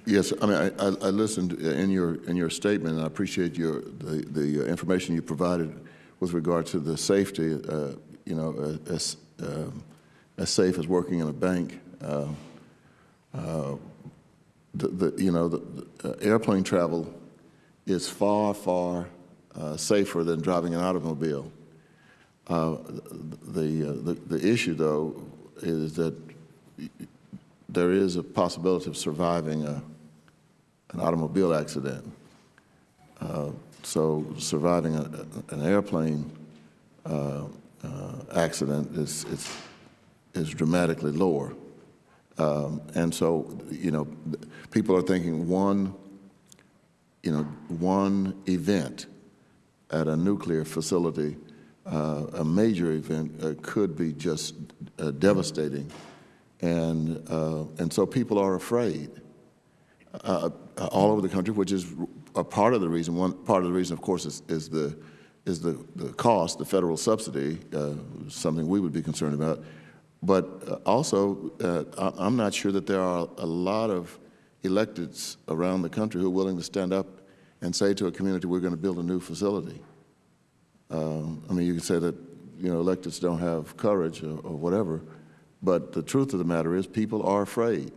Speaker 3: Yes, I mean, I, I listened in your, in your statement, and I appreciate your, the, the information you provided with regard to the safety, uh, you know, uh, as, um, as safe as working in a bank. The, the, you know, the, uh, airplane travel is far, far uh, safer than driving an automobile. Uh, The, the, the issue, though, is that there is a possibility of surviving a, an automobile accident. Uh, So surviving a, an airplane uh, uh, accident is, is, is dramatically lower. Um, And so, you know, people are thinking one, you know, one event at a nuclear facility, uh, a major event, uh, could be just uh, devastating. And, uh, and so people are afraid uh, all over the country, which is a part of the reason. One part of the reason, of course, is, is the is the, the cost, the federal subsidy, uh, something we would be concerned about. But uh, also, uh, I'm not sure that there are a lot of electeds around the country who are willing to stand up and say to a community, we're going to build a new facility. Um, I mean, you could say that, you know, electeds don't have courage or, or whatever, but the truth of the matter is people are afraid.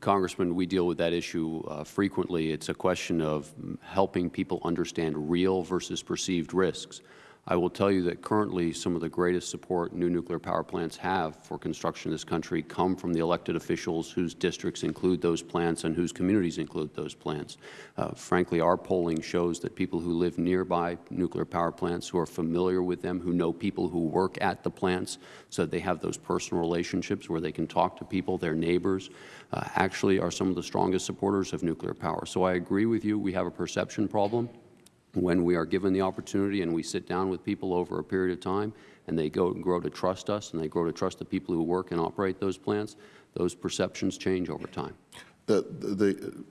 Speaker 6: Congressman, we deal with that issue uh, frequently. It's a question of helping people understand real versus perceived risks. I will tell you that currently some of the greatest support new nuclear power plants have for construction in this country come from the elected officials whose districts include those plants and whose communities include those plants. Uh, frankly, our polling shows that people who live nearby nuclear power plants, who are familiar with them, who know people who work at the plants, so they have those personal relationships where they can talk to people, their neighbors, uh, actually are some of the strongest supporters of nuclear power. So I agree with you, we have a perception problem when we are given the opportunity and we sit down with people over a period of time and they go and grow to trust us and they grow to trust the people who work and operate those plants, those perceptions change over time.
Speaker 3: The, the,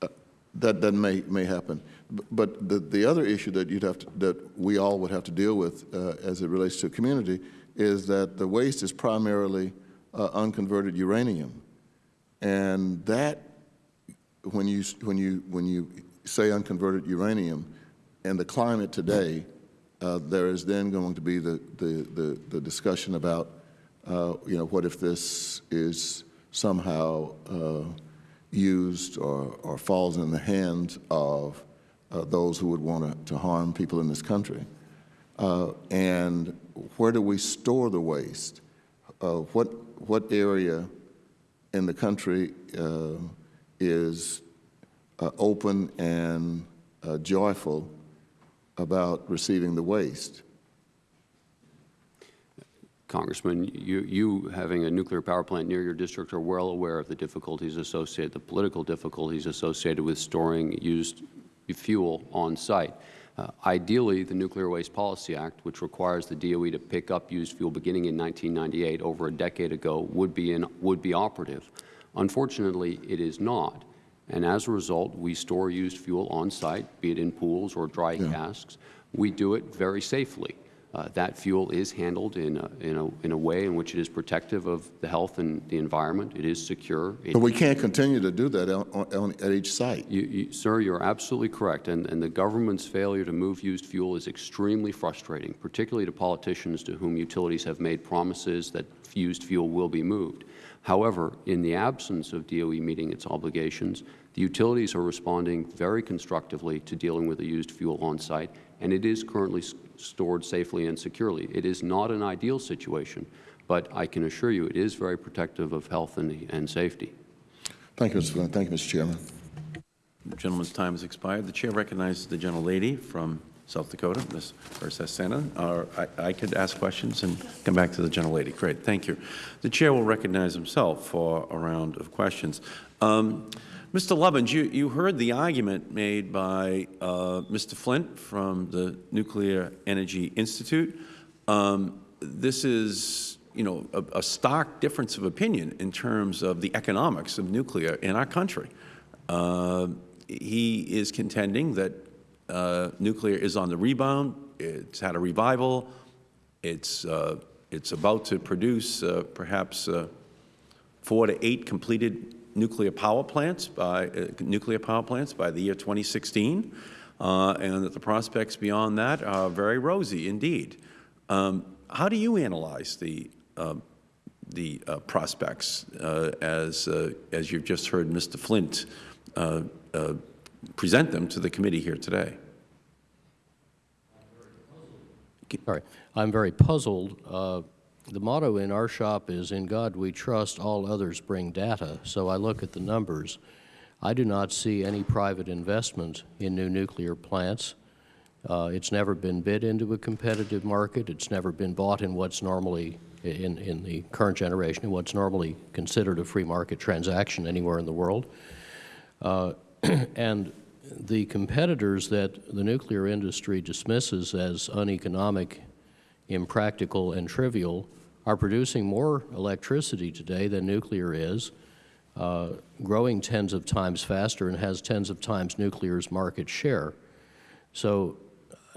Speaker 3: uh, that, that may, may happen. But the, the other issue that you'd have to, that we all would have to deal with uh, as it relates to community is that the waste is primarily uh, unconverted uranium. And that, when you, when you, when you say unconverted uranium, and the climate today, uh, there is then going to be the, the, the, the discussion about, uh, you know, what if this is somehow uh, used or, or falls in the hands of uh, those who would want to to harm people in this country? Uh, and where do we store the waste? Uh, what, what area in the country is uh, open and uh, joyful about receiving the waste?
Speaker 6: Congressman, you, you having a nuclear power plant near your district are well aware of the difficulties associated, the political difficulties associated with storing used fuel on site. Uh, ideally, the Nuclear Waste Policy Act, which requires the DOE to pick up used fuel beginning in 1998, over a decade ago, would be, in, would be operative. Unfortunately, it is not. And as a result, we store used fuel on site, be it in pools or dry casks. We do it very safely. Uh, that fuel is handled in a, in, a, in a way in which it is protective of the health and the environment. It is secure. It
Speaker 3: But we can't continue to do that on, on, at each site.
Speaker 6: you, you, sir, you're absolutely correct, and, and the government's failure to move used fuel is extremely frustrating, particularly to politicians to whom utilities have made promises that used fuel will be moved. However, in the absence of DOE meeting its obligations, the utilities are responding very constructively to dealing with the used fuel on site, and it is currently stored safely and securely. It is not an ideal situation, but I can assure you it is very protective of health and, and safety.
Speaker 3: Thank you, Mr. Flint. Thank you, Mr. Chairman.
Speaker 1: The gentleman's time has expired. The chair recognizes the gentlelady from South Dakota, Ms. Sena. Or I, I could ask questions and come back to the general gentlelady. Great, thank you. The chair will recognize himself for a round of questions. Um, Mr. Lovins, you, you heard the argument made by uh, Mr. Flint from the Nuclear Energy Institute. Um, this is, you know, a, a stark difference of opinion in terms of the economics of nuclear in our country. Uh, he is contending that uh, nuclear is on the rebound. It's had a revival. It's, uh, it's about to produce uh, perhaps uh, four to eight completed nuclear power plants by uh, nuclear power plants by the year 2016, uh, and that the prospects beyond that are very rosy indeed. Um, how do you analyze the um, the prospects as as you've just heard Mr. Flint present them to the committee here today?
Speaker 9: Sorry, I'm very puzzled. Uh, the motto in our shop is, in God we trust, all others bring data. So I look at the numbers. I do not see any private investment in new nuclear plants. Uh, it's never been bid into a competitive market. It's never been bought in what's normally, in, in the current generation, in what's normally considered a free market transaction anywhere in the world. Uh, and the competitors that the nuclear industry dismisses as uneconomic, impractical, and trivial are producing more electricity today than nuclear is, uh, growing tens of times faster and has tens of times nuclear's market share. So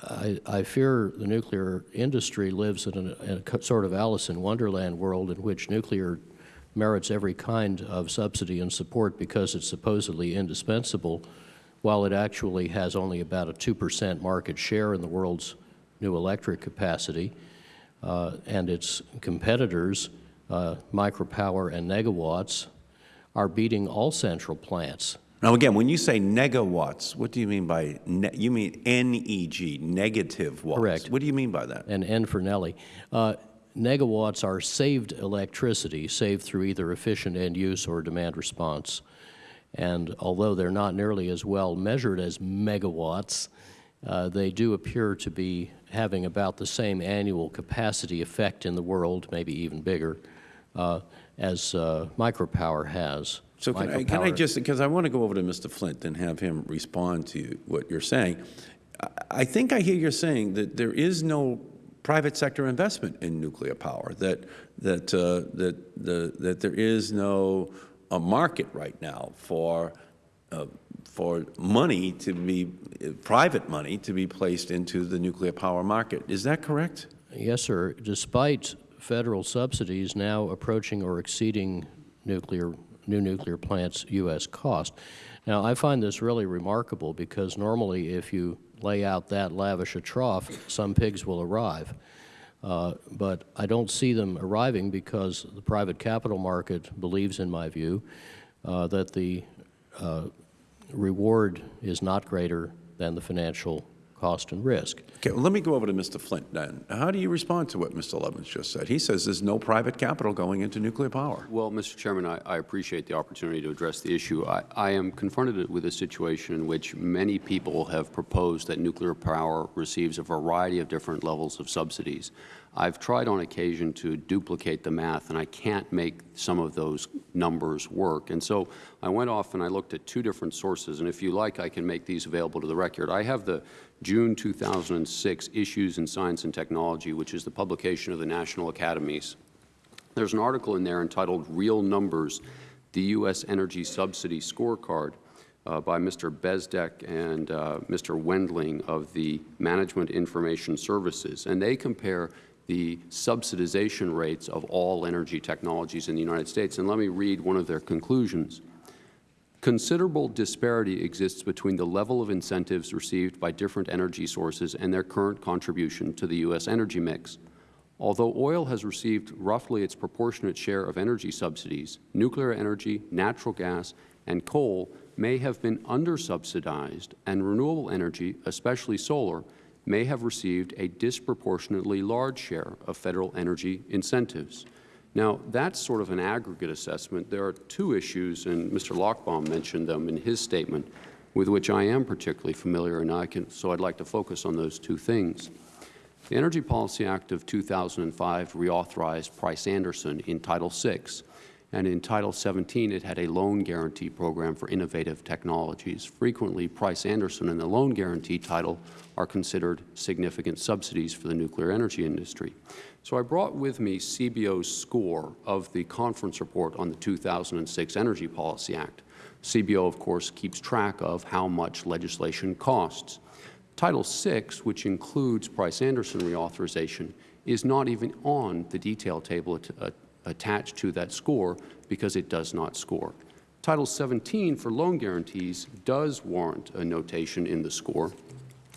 Speaker 9: I, I fear the nuclear industry lives in a, in a sort of Alice in Wonderland world in which nuclear merits every kind of subsidy and support because it's supposedly indispensable, while it actually has only about a 2 percent market share in the world's new electric capacity uh, and its competitors, uh, micropower and negawatts, are beating all central plants.
Speaker 1: Now, again, when you say negawatts, what do you mean by, ne you mean NEG, negative watts?
Speaker 9: Correct.
Speaker 1: What do you mean by that?
Speaker 9: And N for Nelly. Uh, negawatts are saved electricity, saved through either efficient end use or demand response. And although they're not nearly as well measured as megawatts, uh, they do appear to be having about the same annual capacity effect in the world, maybe even bigger, uh, as uh, micropower has.
Speaker 1: So can I, can I just, because I want to go over to Mr. Flint and have him respond to what you're saying. I think I hear you saying that there is no private sector investment in nuclear power, that, that, uh, that, the, that there is no a market right now for, uh, for money to be, private money to be placed into the nuclear power market. Is that correct?
Speaker 9: Yes, sir. Despite federal subsidies now approaching or exceeding nuclear, new nuclear plants' U.S. cost. Now, I find this really remarkable because normally if you lay out that lavish a trough, some pigs will arrive. Uh, but I don't see them arriving because the private capital market believes, in my view, uh, that the uh, reward is not greater than the financial cost and risk.
Speaker 1: Okay, well, let me go over to Mr. Flint then. How do you respond to what Mr. Lovins just said? He says there's no private capital going into nuclear power.
Speaker 6: Well, Mr. Chairman, I, I appreciate the opportunity to address the issue. I, I am confronted with a situation in which many people have proposed that nuclear power receives a variety of different levels of subsidies. I've tried on occasion to duplicate the math, and I can't make some of those numbers work. And so I went off and I looked at two different sources, and if you like, I can make these available to the record. I have the June 2006 Issues in Science and Technology, which is the publication of the National Academies. There's an article in there entitled Real Numbers, the U.S. Energy Subsidy Scorecard uh, by Mr. Bezdek and uh, Mr. Wendling of the Management Information Services. And they compare the subsidization rates of all energy technologies in the United States. And let me read one of their conclusions. Considerable disparity exists between the level of incentives received by different energy sources and their current contribution to the U.S. energy mix. Although oil has received roughly its proportionate share of energy subsidies, nuclear energy, natural gas, and coal may have been under-subsidized, and renewable energy, especially solar, may have received a disproportionately large share of Federal energy incentives. Now, that's sort of an aggregate assessment. There are two issues, and Mr. Lochbaum mentioned them in his statement, with which I am particularly familiar, and I can, so I'd like to focus on those two things. The Energy Policy Act of 2005 reauthorized Price-Anderson in Title VI, and in Title 17 it had a loan guarantee program for innovative technologies. Frequently, Price-Anderson and the loan guarantee title are considered significant subsidies for the nuclear energy industry. So I brought with me CBO's score of the conference report on the 2006 Energy Policy Act. CBO, of course, keeps track of how much legislation costs. Title VI, which includes Price-Anderson reauthorization, is not even on the detail table at, uh, attached to that score because it does not score. Title 17 for loan guarantees does warrant a notation in the score.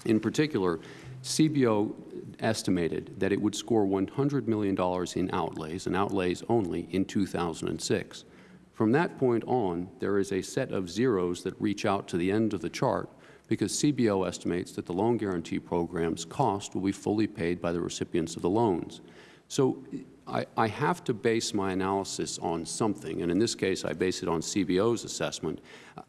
Speaker 6: In particular, CBO estimated that it would score $100 million in outlays, and outlays only, in 2006. From that point on, there is a set of zeros that reach out to the end of the chart because CBO estimates that the loan guarantee program's cost will be fully paid by the recipients of the loans. So I, I, have to base my analysis on something, and in this case, I base it on CBO's assessment.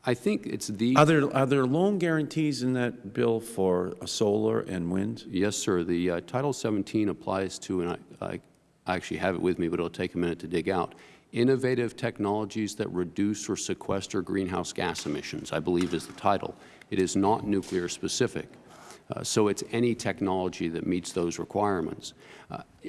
Speaker 6: I think it's the...
Speaker 1: Are there, are there loan guarantees in that bill for solar and wind?
Speaker 6: Yes, sir. The uh, Title 17 applies to, and I, I, I actually have it with me, but it'll take a minute to dig out, innovative technologies that reduce or sequester greenhouse gas emissions, I believe is the title. It is not nuclear specific. Uh, so it's any technology that meets those requirements.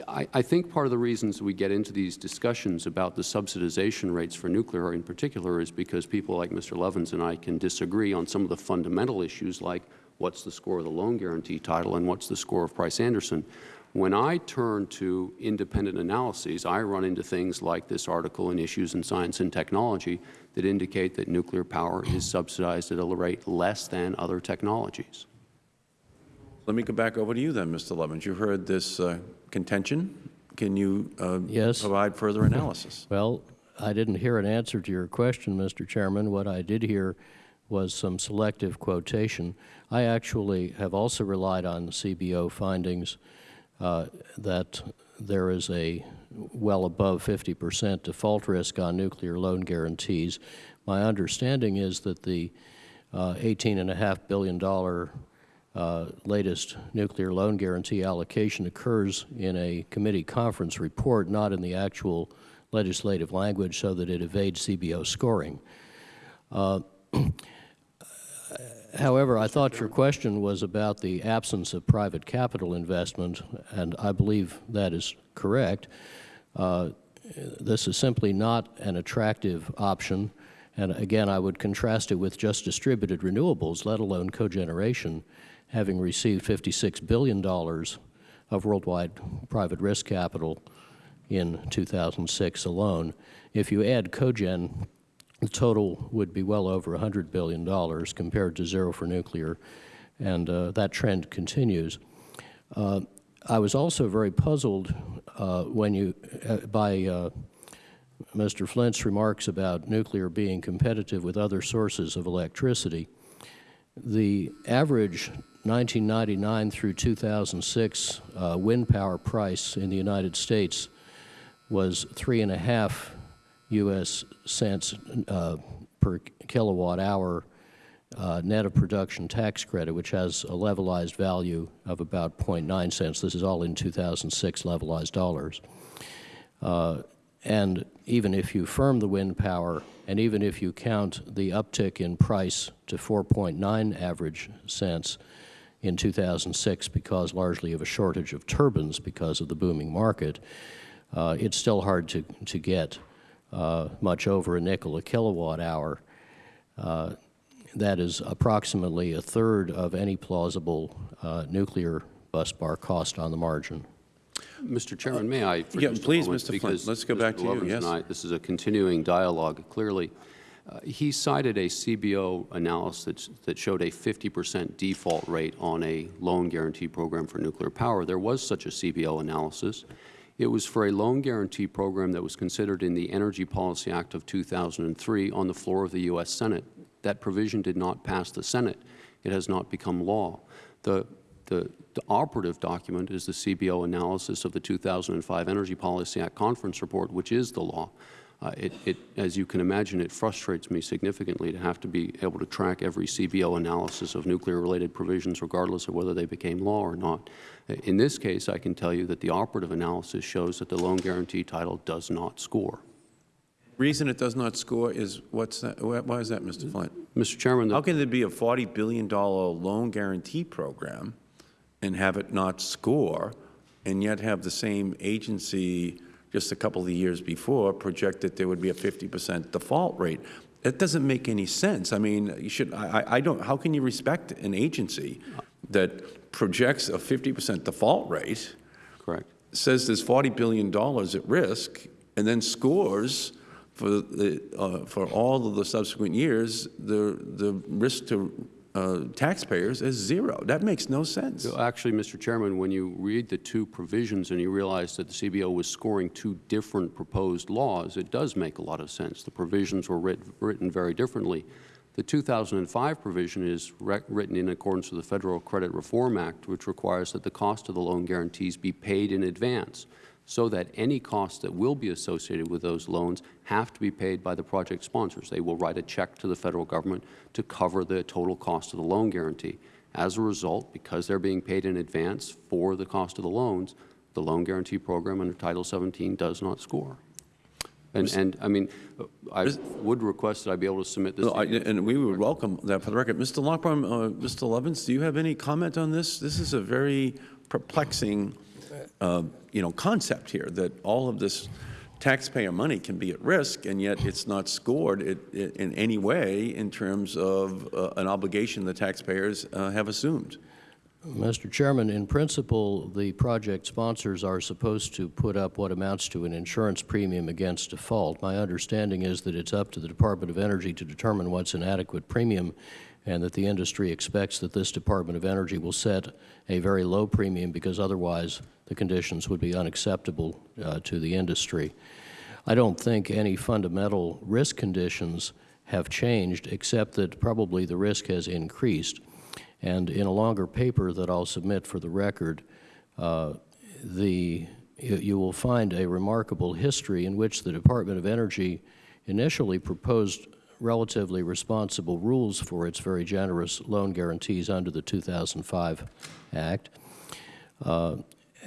Speaker 6: I, I, think part of the reasons we get into these discussions about the subsidization rates for nuclear in particular is because people like Mr. Lovins and I can disagree on some of the fundamental issues like what's the score of the loan guarantee title and what's the score of Price-Anderson. When I turn to independent analyses, I run into things like this article in Issues in Science and Technology that indicate that nuclear power is subsidized at a rate less than other technologies.
Speaker 1: Let me go back over to you then, Mr. Lovins. You heard this uh, contention. Can you uh,
Speaker 9: yes.
Speaker 1: provide further analysis?
Speaker 9: well, I didn't hear an answer to your question, Mr. Chairman. What I did hear was some selective quotation. I actually have also relied on the CBO findings uh, that there is a well above 50 percent default risk on nuclear loan guarantees. My understanding is that the uh, $18.5 billion uh, latest nuclear loan guarantee allocation occurs in a committee conference report, not in the actual legislative language, so that it evades CBO scoring. Uh, however, I thought your question was about the absence of private capital investment, and I believe that is correct. Uh, this is simply not an attractive option. And again, I would contrast it with just distributed renewables, let alone cogeneration, having received $56 billion of worldwide private risk capital in 2006 alone. If you add cogen, the total would be well over $100 billion compared to zero for nuclear, and uh, that trend continues. Uh, I was also very puzzled uh, when you, uh, by uh, Mr. Flint's remarks about nuclear being competitive with other sources of electricity. The average 1999 through 2006 uh, wind power price in the United States was three and a half U.S. cents uh, per kilowatt hour uh, net of production tax credit, which has a levelized value of about 0.9 cents. This is all in 2006 levelized dollars. Uh, and even if you firm the wind power, and even if you count the uptick in price to 4.9 average cents, in 2006 because largely of a shortage of turbines because of the booming market, uh, it's still hard to, to get uh, much over a nickel a kilowatt hour. Uh, that is approximately a third of any plausible uh, nuclear bus bar cost on the margin.
Speaker 6: Mr. Chairman, may I?
Speaker 1: yeah, please, Mr. Flint. Let's go
Speaker 6: Mr.
Speaker 1: back to
Speaker 6: Lovins
Speaker 1: you. Yes.
Speaker 6: I, this is a continuing dialogue. Clearly, uh, he cited a CBO analysis that showed a 50 percent default rate on a loan guarantee program for nuclear power. There was such a CBO analysis. It was for a loan guarantee program that was considered in the Energy Policy Act of 2003 on the floor of the U.S. Senate. That provision did not pass the Senate. It has not become law. The, the, the operative document is the CBO analysis of the 2005 Energy Policy Act conference report, which is the law. Uh, it, it, as you can imagine, it frustrates me significantly to have to be able to track every CBO analysis of nuclear-related provisions, regardless of whether they became law or not. In this case, I can tell you that the operative analysis shows that the loan guarantee title does not score.
Speaker 1: Reason it does not score is, what's that, why is that, Mr. Flint?
Speaker 6: Mr. Chairman,
Speaker 1: How can there be a $40 billion loan guarantee program and have it not score, and yet have the same agency just a couple of years before project that there would be a 50 percent default rate? That doesn't make any sense. I mean, you should, I, I- I don't, how can you respect an agency that projects a 50 percent default rate,
Speaker 6: correct.
Speaker 1: says there's $40 billion at risk, and then scores for, the, uh, for all of the subsequent years, the, the risk to uh, taxpayers is zero. That makes no sense.
Speaker 6: Actually, Mr. Chairman, when you read the two provisions and you realize that the CBO was scoring two different proposed laws, it does make a lot of sense. The provisions were writ written very differently. The 2005 provision is written in accordance with the Federal Credit Reform Act, which requires that the cost of the loan guarantees be paid in advance, so that any costs that will be associated with those loans have to be paid by the project sponsors. They will write a check to the Federal Government to cover the total cost of the loan guarantee. As a result, because they're being paid in advance for the cost of the loans, the loan guarantee program under Title 17 does not score. And, and I mean, I would request that I be able to submit this.
Speaker 1: No, I- And we would welcome that for the record. Mr. Lochbaum, uh, Mr. Lovins, do you have any comment on this? This is a very perplexing, uh, you know, concept here, that all of this taxpayer money can be at risk, and yet it's not scored it- it in any way in terms of uh, an obligation the taxpayers uh, have assumed.
Speaker 9: Mr. Chairman, in principle, the project sponsors are supposed to put up what amounts to an insurance premium against default. My understanding is that it's up to the Department of Energy to determine what's an adequate premium and that the industry expects that this Department of Energy will set a very low premium because otherwise the conditions would be unacceptable uh, to the industry. I don't think any fundamental risk conditions have changed except that probably the risk has increased. And in a longer paper that I'll submit for the record, uh, the, you, will find a remarkable history in which the Department of Energy initially proposed relatively responsible rules for its very generous loan guarantees under the 2005 Act, uh,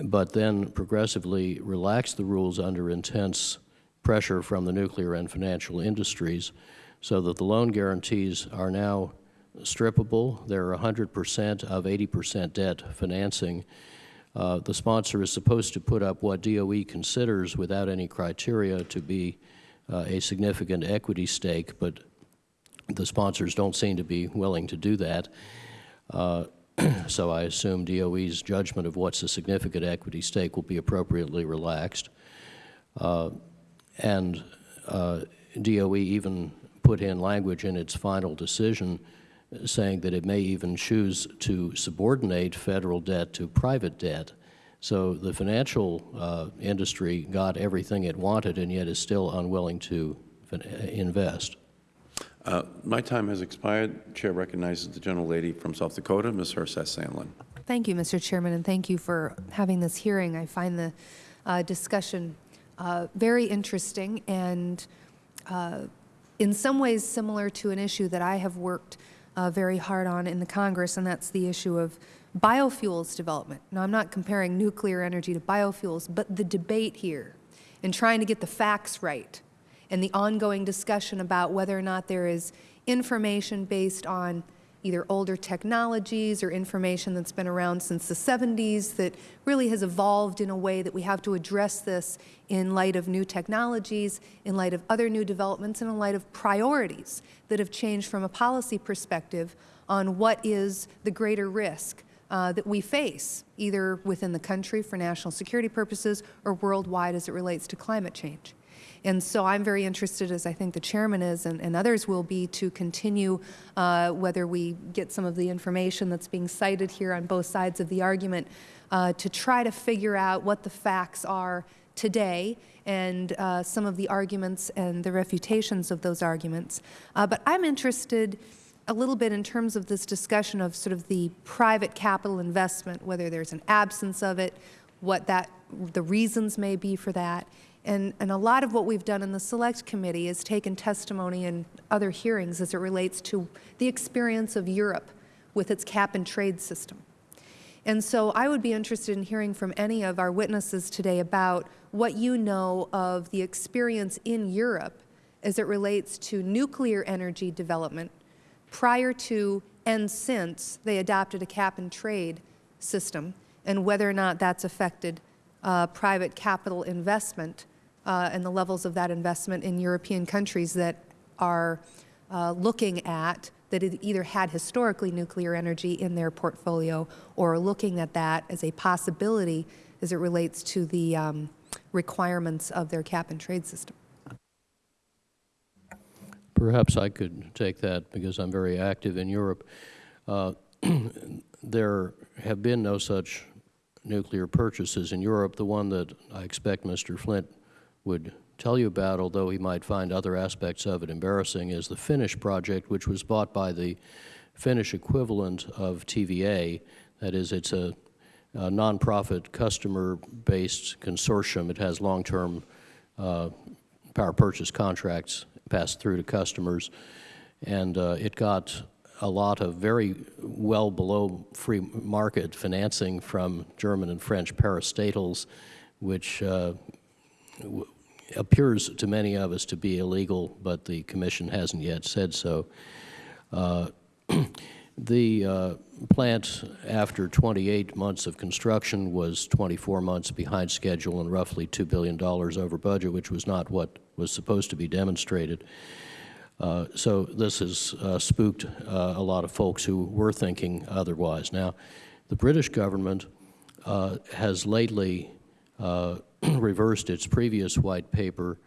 Speaker 9: but then progressively relaxed the rules under intense pressure from the nuclear and financial industries so that the loan guarantees are now strippable. They're 100 percent of 80 percent debt financing. Uh, the sponsor is supposed to put up what DOE considers, without any criteria, to be uh, a significant equity stake, but the sponsors don't seem to be willing to do that. Uh, so I assume DOE's judgment of what's a significant equity stake will be appropriately relaxed. Uh, and uh, DOE even put in language in its final decision saying that it may even choose to subordinate federal debt to private debt. So the financial uh, industry got everything it wanted and yet is still unwilling to invest.
Speaker 1: Uh, My time has expired. Chair recognizes the gentlelady from South Dakota, Ms. Herseth Sandlin.
Speaker 10: Thank you, Mr. Chairman, and thank you for having this hearing. I find the uh, discussion uh, very interesting and uh, in some ways similar to an issue that I have worked uh, very hard on in the Congress, and that's the issue of biofuels development. Now, I'm not comparing nuclear energy to biofuels, but the debate here in trying to get the facts right and the ongoing discussion about whether or not there is information based on either older technologies or information that's been around since the 70s that really has evolved in a way that we have to address this in light of new technologies, in light of other new developments, and in light of priorities that have changed from a policy perspective on what is the greater risk uh, that we face, either within the country for national security purposes or worldwide as it relates to climate change. And so I'm very interested, as I think the chairman is and, and others will be, to continue uh, whether we get some of the information that's being cited here on both sides of the argument uh, to try to figure out what the facts are today and uh, some of the arguments and the refutations of those arguments. Uh, but I'm interested a little bit in terms of this discussion of sort of the private capital investment, whether there's an absence of it, what that, the reasons may be for that. And, and a lot of what we've done in the Select Committee is taken testimony and other hearings as it relates to the experience of Europe with its cap-and-trade system. And so I would be interested in hearing from any of our witnesses today about what you know of the experience in Europe as it relates to nuclear energy development prior to and since they adopted a cap and trade system, and whether or not that's affected uh, private capital investment uh, and the levels of that investment in European countries that are uh, looking at that it either had historically nuclear energy in their portfolio or are looking at that as a possibility as it relates to the um, requirements of their cap and trade system.
Speaker 9: Perhaps I could take that because I'm very active in Europe. Uh, there have been no such nuclear purchases in Europe. The one that I expect Mr. Flint would tell you about, although he might find other aspects of it embarrassing, is the Finnish project, which was bought by the Finnish equivalent of TVA. That is, it's a, a nonprofit customer-based consortium. It has long-term uh, power purchase contracts passed through to customers, and uh, it got a lot of very well below free market financing from German and French parastatals, which uh, appears to many of us to be illegal, but the Commission hasn't yet said so. Uh, the uh, plant, after 28 months of construction, was 24 months behind schedule and roughly $2 billion over budget, which was not what was supposed to be demonstrated. Uh, so this has uh, spooked uh, a lot of folks who were thinking otherwise. Now, the British government uh, has lately reversed its previous white paper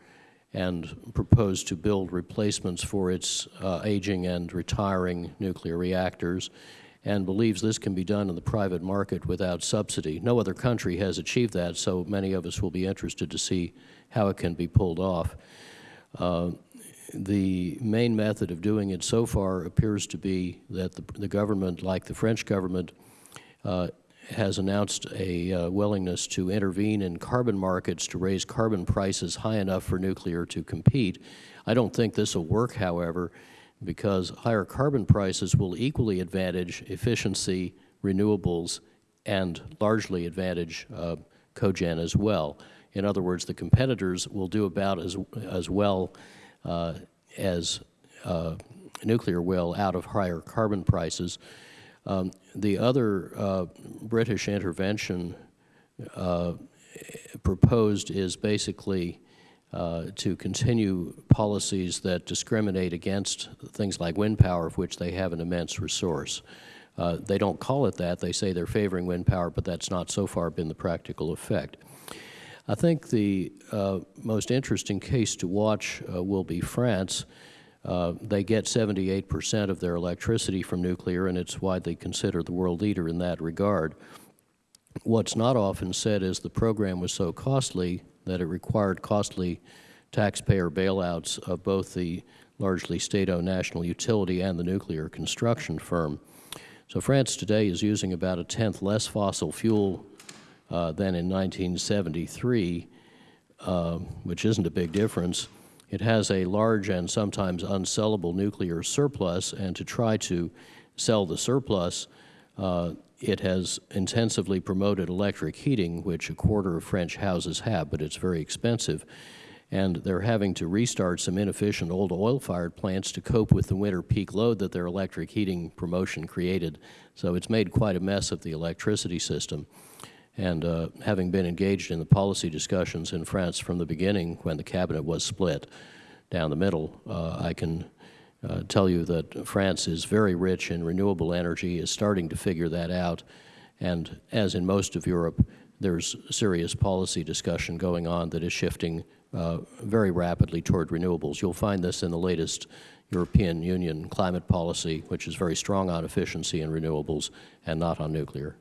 Speaker 9: and proposed to build replacements for its uh, aging and retiring nuclear reactors and believes this can be done in the private market without subsidy. No other country has achieved that, so many of us will be interested to see how it can be pulled off. Uh, the main method of doing it so far appears to be that the, the government, like the French government, uh, has announced a uh, willingness to intervene in carbon markets to raise carbon prices high enough for nuclear to compete. I don't think this will work, however, because higher carbon prices will equally advantage efficiency, renewables, and largely advantage uh, cogen as well. In other words, the competitors will do about as, as well uh, as uh, nuclear will out of higher carbon prices. Um, the other uh, British intervention uh, proposed is basically uh, to continue policies that discriminate against things like wind power, of which they have an immense resource. Uh, they don't call it that. They say they're favoring wind power, but that's not so far been the practical effect. I think the uh, most interesting case to watch uh, will be France. Uh, they get 78 percent of their electricity from nuclear, and it's widely considered the world leader in that regard. What's not often said is the program was so costly that it required costly taxpayer bailouts of both the largely state-owned national utility and the nuclear construction firm. So France today is using about a tenth less fossil fuel uh, than in 1973, uh, which isn't a big difference. It has a large and sometimes unsellable nuclear surplus, and to try to sell the surplus, uh, it has intensively promoted electric heating, which a quarter of French houses have, but it's very expensive. And they're having to restart some inefficient old oil-fired plants to cope with the winter peak load that their electric heating promotion created. So it's made quite a mess of the electricity system. And uh, having been engaged in the policy discussions in France from the beginning when the cabinet was split down the middle, uh, I can uh, tell you that France is very rich in renewable energy, is starting to figure that out, and as in most of Europe, there's serious policy discussion going on that is shifting uh, very rapidly toward renewables. You'll find this in the latest European Union climate policy, which is very strong on efficiency and renewables and not on nuclear.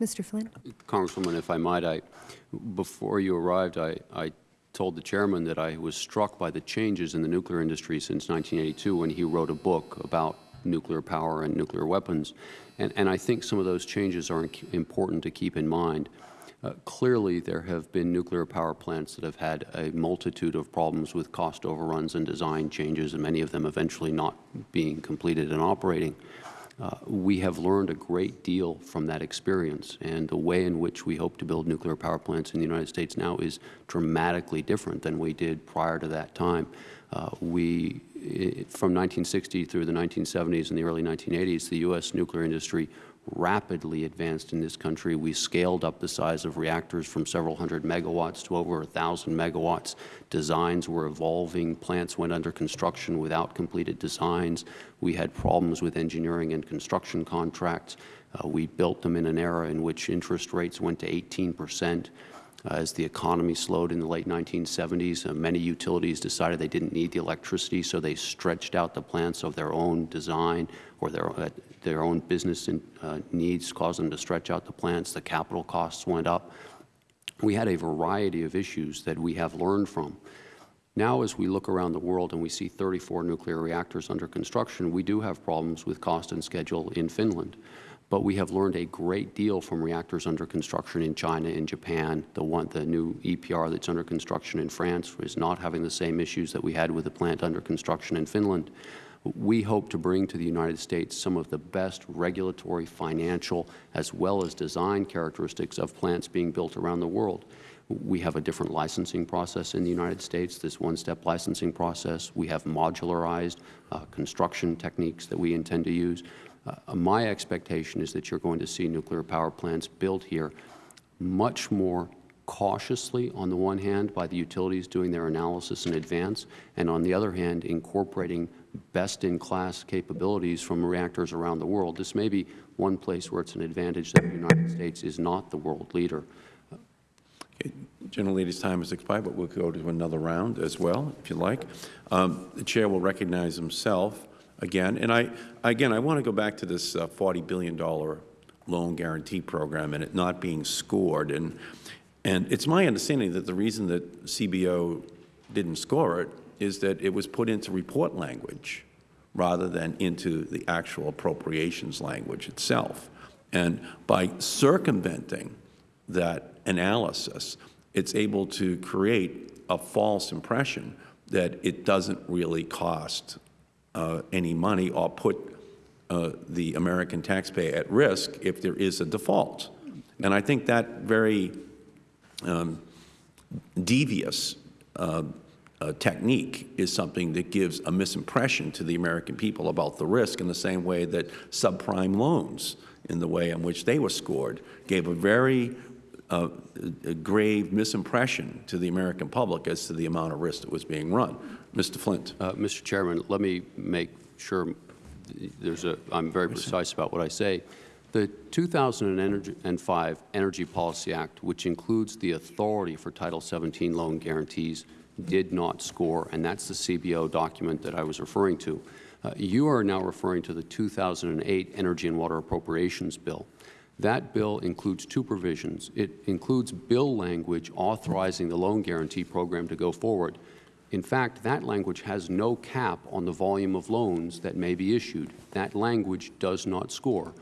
Speaker 10: Mr. Flynn?
Speaker 6: Congresswoman, if I might, I, before you arrived, I, I told the chairman that I was struck by the changes in the nuclear industry since 1982 when he wrote a book about nuclear power and nuclear weapons. And, and I think some of those changes are important to keep in mind. Uh, clearly, there have been nuclear power plants that have had a multitude of problems with cost overruns and design changes, and many of them eventually not being completed and operating. Uh, we have learned a great deal from that experience, and the way in which we hope to build nuclear power plants in the United States now is dramatically different than we did prior to that time. Uh, we, i from 1960 through the 1970s and the early 1980s, the U.S. nuclear industry rapidly advanced in this country. We scaled up the size of reactors from several hundred megawatts to over a thousand megawatts. Designs were evolving. Plants went under construction without completed designs. We had problems with engineering and construction contracts. Uh, we built them in an era in which interest rates went to 18 percent. Uh, as the economy slowed in the late 1970s, uh, many utilities decided they didn't need the electricity, so they stretched out the plants of their own design or their, uh, their own business in, uh, needs caused them to stretch out the plants. The capital costs went up. We had a variety of issues that we have learned from. Now, as we look around the world and we see 34 nuclear reactors under construction, we do have problems with cost and schedule in Finland. But we have learned a great deal from reactors under construction in China and Japan. The, one, the new EPR that's under construction in France is not having the same issues that we had with the plant under construction in Finland. We hope to bring to the United States some of the best regulatory, financial, as well as design characteristics of plants being built around the world. We have a different licensing process in the United States, this one-step licensing process. We have modularized uh, construction techniques that we intend to use. Uh, my expectation is that you're going to see nuclear power plants built here much more cautiously on the one hand by the utilities doing their analysis in advance, and on the other hand incorporating best-in-class capabilities from reactors around the world. This may be one place where it's an advantage that the United States is not the world leader.
Speaker 1: Okay. Gentlelady's time has expired, but we'll go to another round as well, if you like. Um, the Chair will recognize himself again. And I, again, I want to go back to this uh, $40 billion loan guarantee program and it not being scored. And, and it's my understanding that the reason that CBO didn't score it is that it was put into report language rather than into the actual appropriations language itself. And by circumventing that analysis, it's able to create a false impression that it doesn't really cost uh, any money or put uh, the American taxpayer at risk if there is a default. And I think that very um, devious uh, uh, technique is something that gives a misimpression to the American people about the risk in the same way that subprime loans, in the way in which they were scored, gave a very uh, a grave misimpression to the American public as to the amount of risk that was being run. Mr. Flint.
Speaker 6: Uh, Mr. Chairman, let me make sure there's a, I'm very precise about what I say. The 2005 Energy Policy Act, which includes the authority for Title 17 loan guarantees, did not score, and that's the CBO document that I was referring to. Uh, you are now referring to the 2008 Energy and Water Appropriations Bill. That bill includes two provisions. It includes bill language authorizing the loan guarantee program to go forward. In fact, that language has no cap on the volume of loans that may be issued. That language does not score.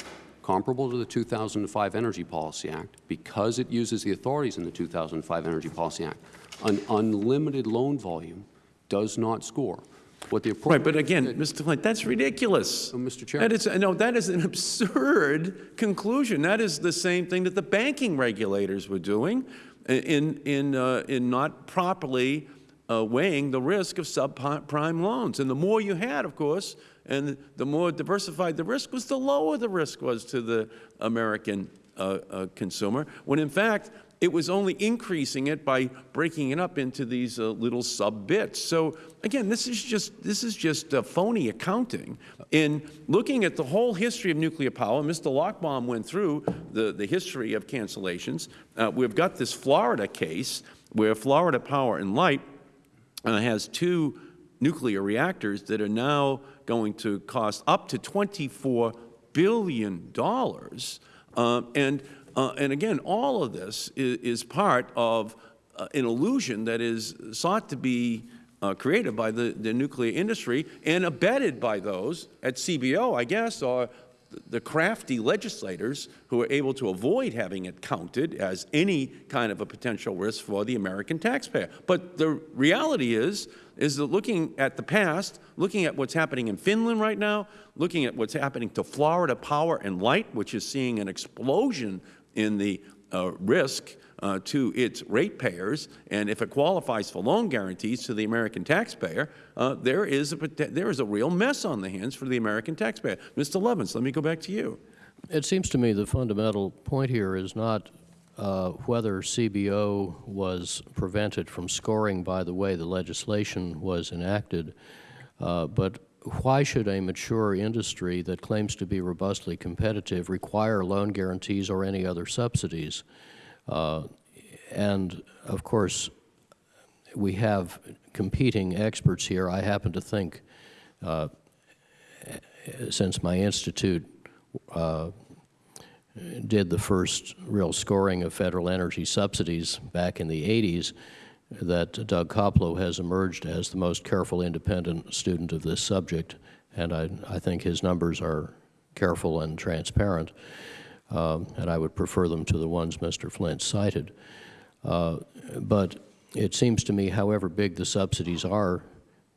Speaker 6: Comparable to the 2005 Energy Policy Act, because it uses the authorities in the 2005 Energy Policy Act, an unlimited loan volume does not score. What the
Speaker 1: right, but again, Mr. Flint, that's ridiculous.
Speaker 6: Oh, Mr. Chairman.
Speaker 1: That is, no, that is an absurd conclusion. That is the same thing that the banking regulators were doing in, in, uh, in not properly uh, weighing the risk of subprime loans. And the more you had, of course, and the more diversified the risk was, the lower the risk was to the American uh, uh consumer, when in fact it was only increasing it by breaking it up into these uh, little sub-bits. So again, this is just, this is just uh, phony accounting. In looking at the whole history of nuclear power, Mr. Lochbaum went through the, the history of cancellations. Uh, we've got this Florida case where Florida Power and Light uh, has two nuclear reactors that are now going to cost up to $24 billion. Uh, and uh, and again, all of this is, is part of uh, an illusion that is sought to be uh, created by the, the nuclear industry and abetted by those at CBO, I guess, or the crafty legislators who are able to avoid having it counted as any kind of a potential risk for the American taxpayer. But the reality is, is that looking at the past, looking at what's happening in Finland right now, looking at what's happening to Florida Power and Light, which is seeing an explosion in the uh, risk uh, to its ratepayers, and if it qualifies for loan guarantees to the American taxpayer, uh, there, is a, there is a real mess on the hands for the American taxpayer. Mr. Lovins, let me go back to you.
Speaker 9: It seems to me the fundamental point here is not uh, whether CBO was prevented from scoring by the way the legislation was enacted, uh, but why should a mature industry that claims to be robustly competitive require loan guarantees or any other subsidies? Uh, and of course, we have competing experts here. I happen to think, uh, since my institute uh, did the first real scoring of federal energy subsidies back in the 80s, that Doug Koplow has emerged as the most careful independent student of this subject, and I, I think his numbers are careful and transparent, um, and I would prefer them to the ones Mr. Flint cited. Uh, but it seems to me, however big the subsidies are,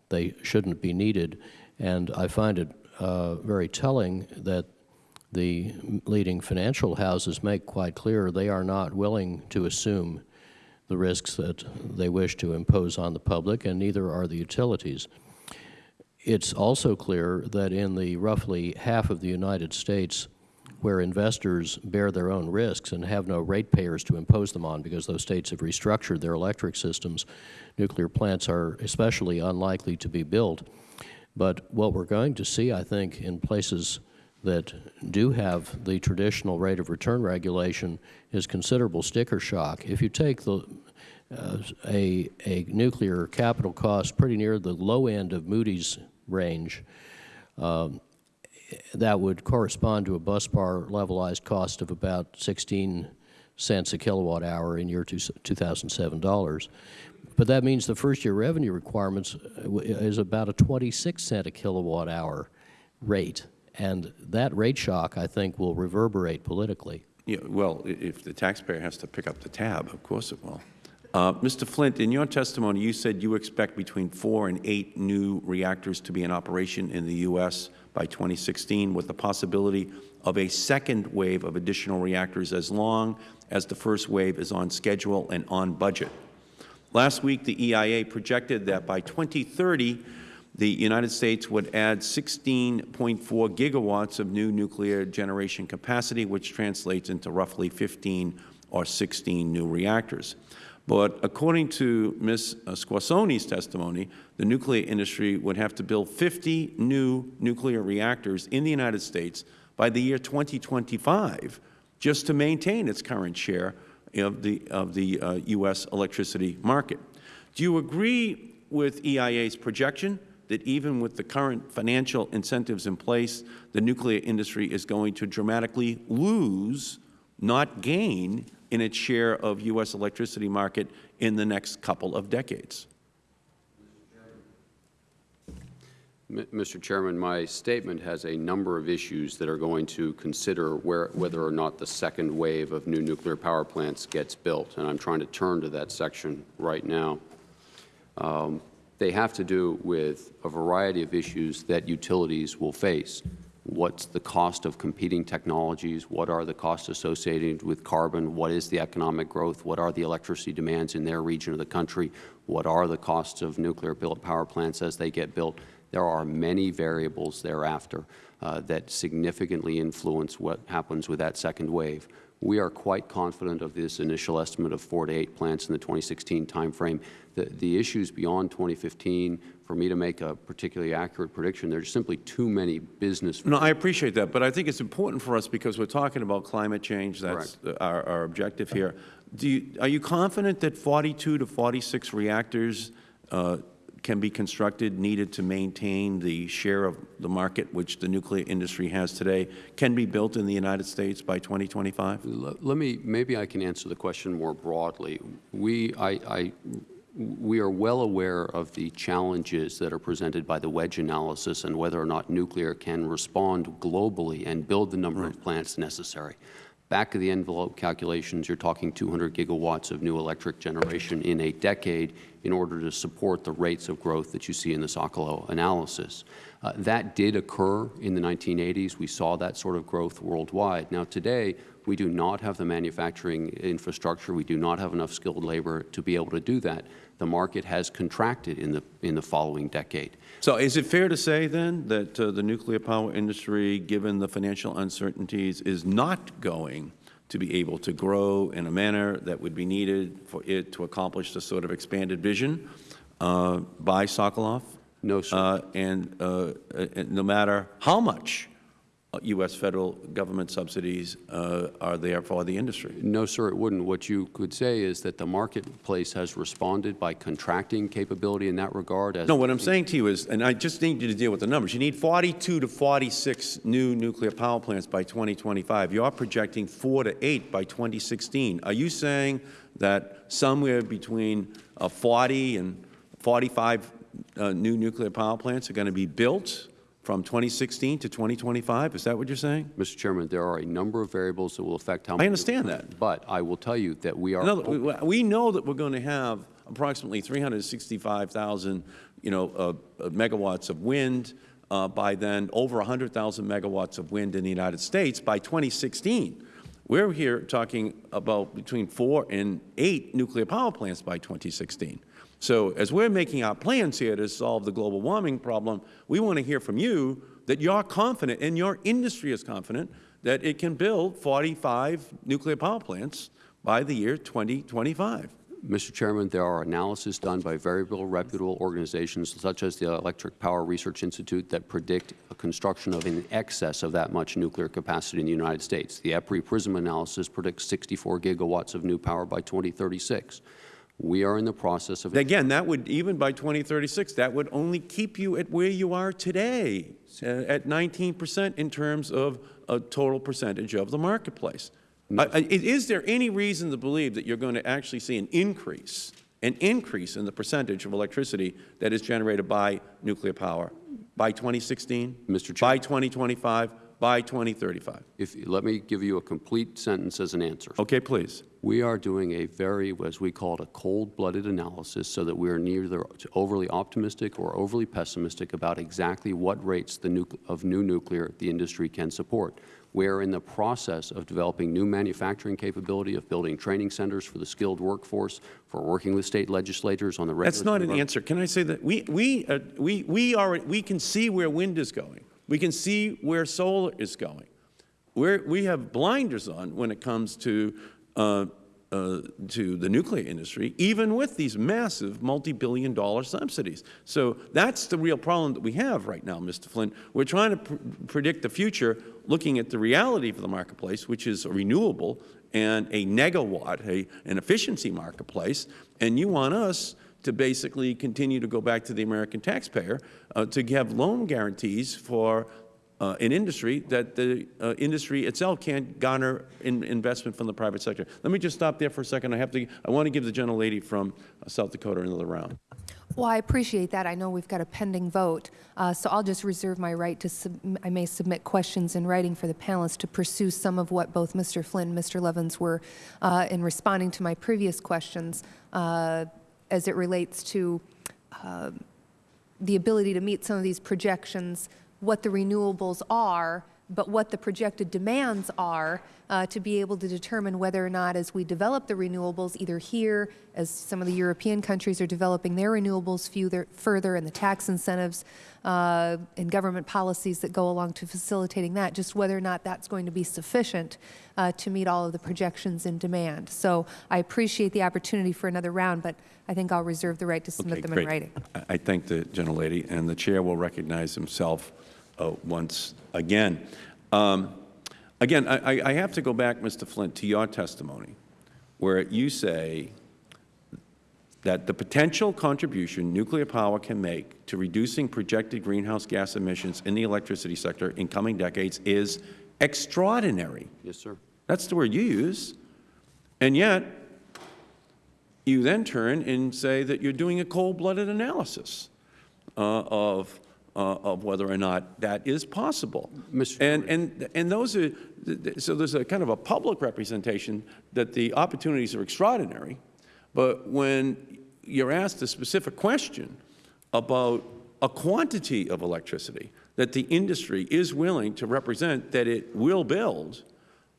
Speaker 9: they shouldn't be needed, and I find it uh, very telling that the leading financial houses make quite clear they are not willing to assume the risks that they wish to impose on the public, and neither are the utilities. It's also clear that in the roughly half of the United States where investors bear their own risks and have no ratepayers to impose them on because those states have restructured their electric systems, nuclear plants are especially unlikely to be built. But what we're going to see, I think, in places that do have the traditional rate of return regulation is considerable sticker shock. If you take the, uh, a, a nuclear capital cost pretty near the low end of Moody's range, um, that would correspond to a busbar levelized cost of about 16 cents a kilowatt hour in year two, 2007 dollars. But that means the first year revenue requirements uh, is about a 26 cent a kilowatt hour rate. And that rate shock, I think, will reverberate politically.
Speaker 1: Yeah, well, if the taxpayer has to pick up the tab, of course it will. Uh, Mr. Flint, in your testimony, you said you expect between four and eight new reactors to be in operation in the U.S. by 2016, with the possibility of a second wave of additional reactors as long as the first wave is on schedule and on budget. Last week, the EIA projected that by 2030, the United States would add 16.4 gigawatts of new nuclear generation capacity, which translates into roughly 15 or 16 new reactors. But according to Ms. Squassoni's testimony, the nuclear industry would have to build 50 new nuclear reactors in the United States by the year 2025 just to maintain its current share of the, of the uh, U.S. electricity market. Do you agree with EIA's projection that even with the current financial incentives in place, the nuclear industry is going to dramatically lose, not gain, in its share of U.S. electricity market in the next couple of decades?
Speaker 6: Mr. Chairman, my statement has a number of issues that are going to consider where, whether or not the second wave of new nuclear power plants gets built, and I'm trying to turn to that section right now. Um, they have to do with a variety of issues that utilities will face. What's the cost of competing technologies? What are the costs associated with carbon? What is the economic growth? What are the electricity demands in their region of the country? What are the costs of nuclear built power plants as they get built? There are many variables thereafter uh, that significantly influence what happens with that second wave. We are quite confident of this initial estimate of four to eight plants in the 2016 timeframe. The, the issues beyond 2015, for me to make a particularly accurate prediction, there's simply too many business.
Speaker 1: No, I appreciate that, but I think it's important for us because we're talking about climate change. That's our, our objective here. Do you, are you confident that 42 to 46 reactors uh, can be constructed, needed to maintain the share of the market which the nuclear industry has today, can be built in the United States by 2025?
Speaker 6: Let me, maybe I can answer the question more broadly. We, I, I We are well aware of the challenges that are presented by the wedge analysis and whether or not nuclear can respond globally and build the number of plants necessary. Back of the envelope calculations, you're talking 200 gigawatts of new electric generation in a decade in order to support the rates of growth that you see in the Socolow analysis. Uh, that did occur in the 1980s. We saw that sort of growth worldwide. Now, today, we do not have the manufacturing infrastructure. We do not have enough skilled labor to be able to do that. The market has contracted in the, in the following decade.
Speaker 1: So is it fair to say then that uh, the nuclear power industry, given the financial uncertainties, is not going to be able to grow in a manner that would be needed for it to accomplish the sort of expanded vision uh, by Socolow?
Speaker 6: No, sir.
Speaker 1: Uh, and, uh, and no matter how much U.S. federal government subsidies uh, are there for the industry?
Speaker 6: No, sir, it wouldn't. What you could say is that the marketplace has responded by contracting capability in that regard. As
Speaker 1: No, what I'm saying to you is, and I just need you to deal with the numbers, you need 42 to 46 new nuclear power plants by 2025. You're projecting 4 to 8 by 2016. Are you saying that somewhere between uh, 40 and 45 uh, new nuclear power plants are going to be built from 2016 to 2025? Is that what you're saying?
Speaker 6: Mr. Chairman, there are a number of variables that will affect how much.
Speaker 1: I understand that.
Speaker 6: But I will tell you that we are.
Speaker 1: In other- we- we know that we're going to have approximately 365,000, you know, uh, uh, megawatts of wind uh, by then, over 100,000 megawatts of wind in the United States by 2016. We're here talking about between four and eight nuclear power plants by 2016. So as we're making our plans here to solve the global warming problem, we want to hear from you that you're confident and your industry is confident that it can build 45 nuclear power plants by the year 2025.
Speaker 6: Mr. Chairman, there are analyses done by variable reputable organizations such as the Electric Power Research Institute that predict a construction of in excess of that much nuclear capacity in the United States. The EPRI PRISM analysis predicts 64 gigawatts of new power by 2036. We are in the process of
Speaker 1: Again, that would, even by 2036, that would only keep you at where you are today, uh, at 19 percent in terms of a total percentage of the marketplace. Uh, uh, Is there any reason to believe that you're going to actually see an increase, an increase in the percentage of electricity that is generated by nuclear power by 2016?
Speaker 6: Mr.
Speaker 1: By 2025? By 2035?
Speaker 6: If, let me give you a complete sentence as an answer.
Speaker 1: Okay, please.
Speaker 6: We are doing a very, as we call it, a cold-blooded analysis so that we are neither overly optimistic or overly pessimistic about exactly what rates of new nuclear the industry can support. We are in the process of developing new manufacturing capability, of building training centers for the skilled workforce, for working with state legislators on the
Speaker 1: That's not an answer. Can I say that we, we, uh, we, we, are, we can see where wind is going. We can see where solar is going. We're, we have blinders on when it comes to, uh, uh, to the nuclear industry, even with these massive multi-billion dollar subsidies. So that's the real problem that we have right now, Mr. Flynn. We're trying to pr predict the future looking at the reality of the marketplace, which is a renewable and a negawatt, a, an efficiency marketplace, and you want us to basically continue to go back to the American taxpayer uh, to have loan guarantees for uh, an industry that the uh, industry itself can't garner in investment from the private sector. Let me just stop there for a second. I have to. I want to give the gentlelady from uh, South Dakota another round.
Speaker 10: Well, I appreciate that. I know we've got a pending vote, uh, so I'll just reserve my right to, I may submit questions in writing for the panelists to pursue some of what both Mr. Flynn and Mr. Lovins were uh, in responding to my previous questions uh, as it relates to uh, the ability to meet some of these projections, what the renewables are, but what the projected demands are uh, to be able to determine whether or not as we develop the renewables, either here, as some of the European countries are developing their renewables further, further and the tax incentives uh, and government policies that go along to facilitating that, just whether or not that's going to be sufficient uh, to meet all of the projections in demand. So I appreciate the opportunity for another round, but I think I'll reserve the right to submit
Speaker 1: Okay,
Speaker 10: them
Speaker 1: great.
Speaker 10: in writing.
Speaker 1: I, I thank the gentlelady, and the chair will recognize himself uh, once again. Um, again, I, I- I have to go back, Mr. Flint, to your testimony, where you say that the potential contribution nuclear power can make to reducing projected greenhouse gas emissions in the electricity sector in coming decades is extraordinary.
Speaker 6: Yes, sir.
Speaker 1: That's the word you use. And yet, you then turn and say that you're doing a cold-blooded analysis uh, of, uh, of whether or not that is possible.
Speaker 6: Mr.
Speaker 1: And, and, and those are, so there's a kind of a public representation that the opportunities are extraordinary, but when you're asked a specific question about a quantity of electricity that the industry is willing to represent that it will build,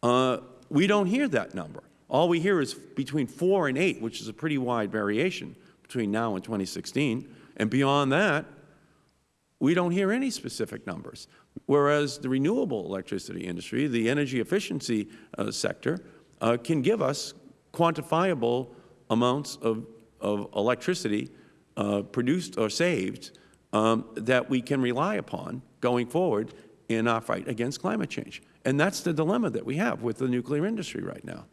Speaker 1: uh, we don't hear that number. All we hear is between 4 and 8, which is a pretty wide variation between now and 2016. And beyond that, we don't hear any specific numbers. Whereas the renewable electricity industry, the energy efficiency uh, sector, uh, can give us quantifiable amounts of, of electricity uh, produced or saved um, that we can rely upon going forward in our fight against climate change. And that's the dilemma that we have with the nuclear industry right now.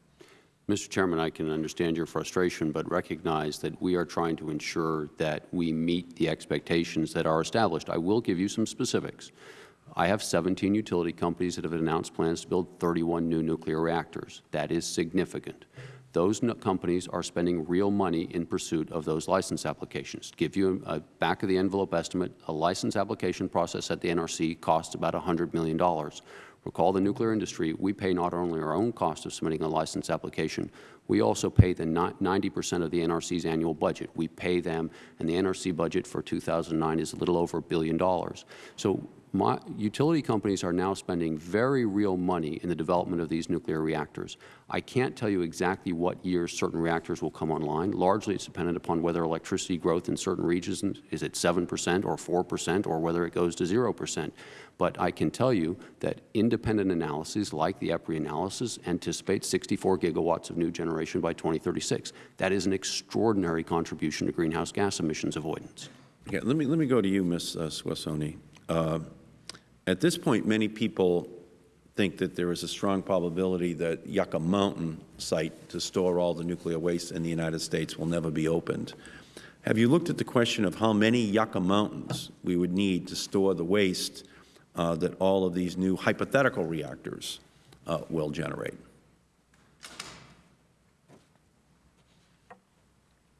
Speaker 6: Mr. Chairman, I can understand your frustration, but recognize that we are trying to ensure that we meet the expectations that are established. I will give you some specifics. I have 17 utility companies that have announced plans to build 31 new nuclear reactors. That is significant. Those no- companies are spending real money in pursuit of those license applications. Give you a back-of-the-envelope estimate, a license application process at the NRC costs about $100 million. Recall the nuclear industry, we pay not only our own cost of submitting a license application, we also pay the 90% of the NRC's annual budget. We pay them, and the NRC budget for 2009 is a little over a billion dollars. So my, utility companies are now spending very real money in the development of these nuclear reactors. I can't tell you exactly what years certain reactors will come online. Largely, it's dependent upon whether electricity growth in certain regions is at 7 percent or 4 percent, or whether it goes to 0 percent. But I can tell you that independent analyses like the EPRI analysis anticipate 64 gigawatts of new generation by 2036. That is an extraordinary contribution to greenhouse gas emissions avoidance.
Speaker 1: Let me, let me go to you, Ms. uh, Squassoni. Uh, At this point, many people think that there is a strong probability that Yucca Mountain site to store all the nuclear waste in the United States will never be opened. Have you looked at the question of how many Yucca Mountains we would need to store the waste uh, that all of these new hypothetical reactors uh, will generate?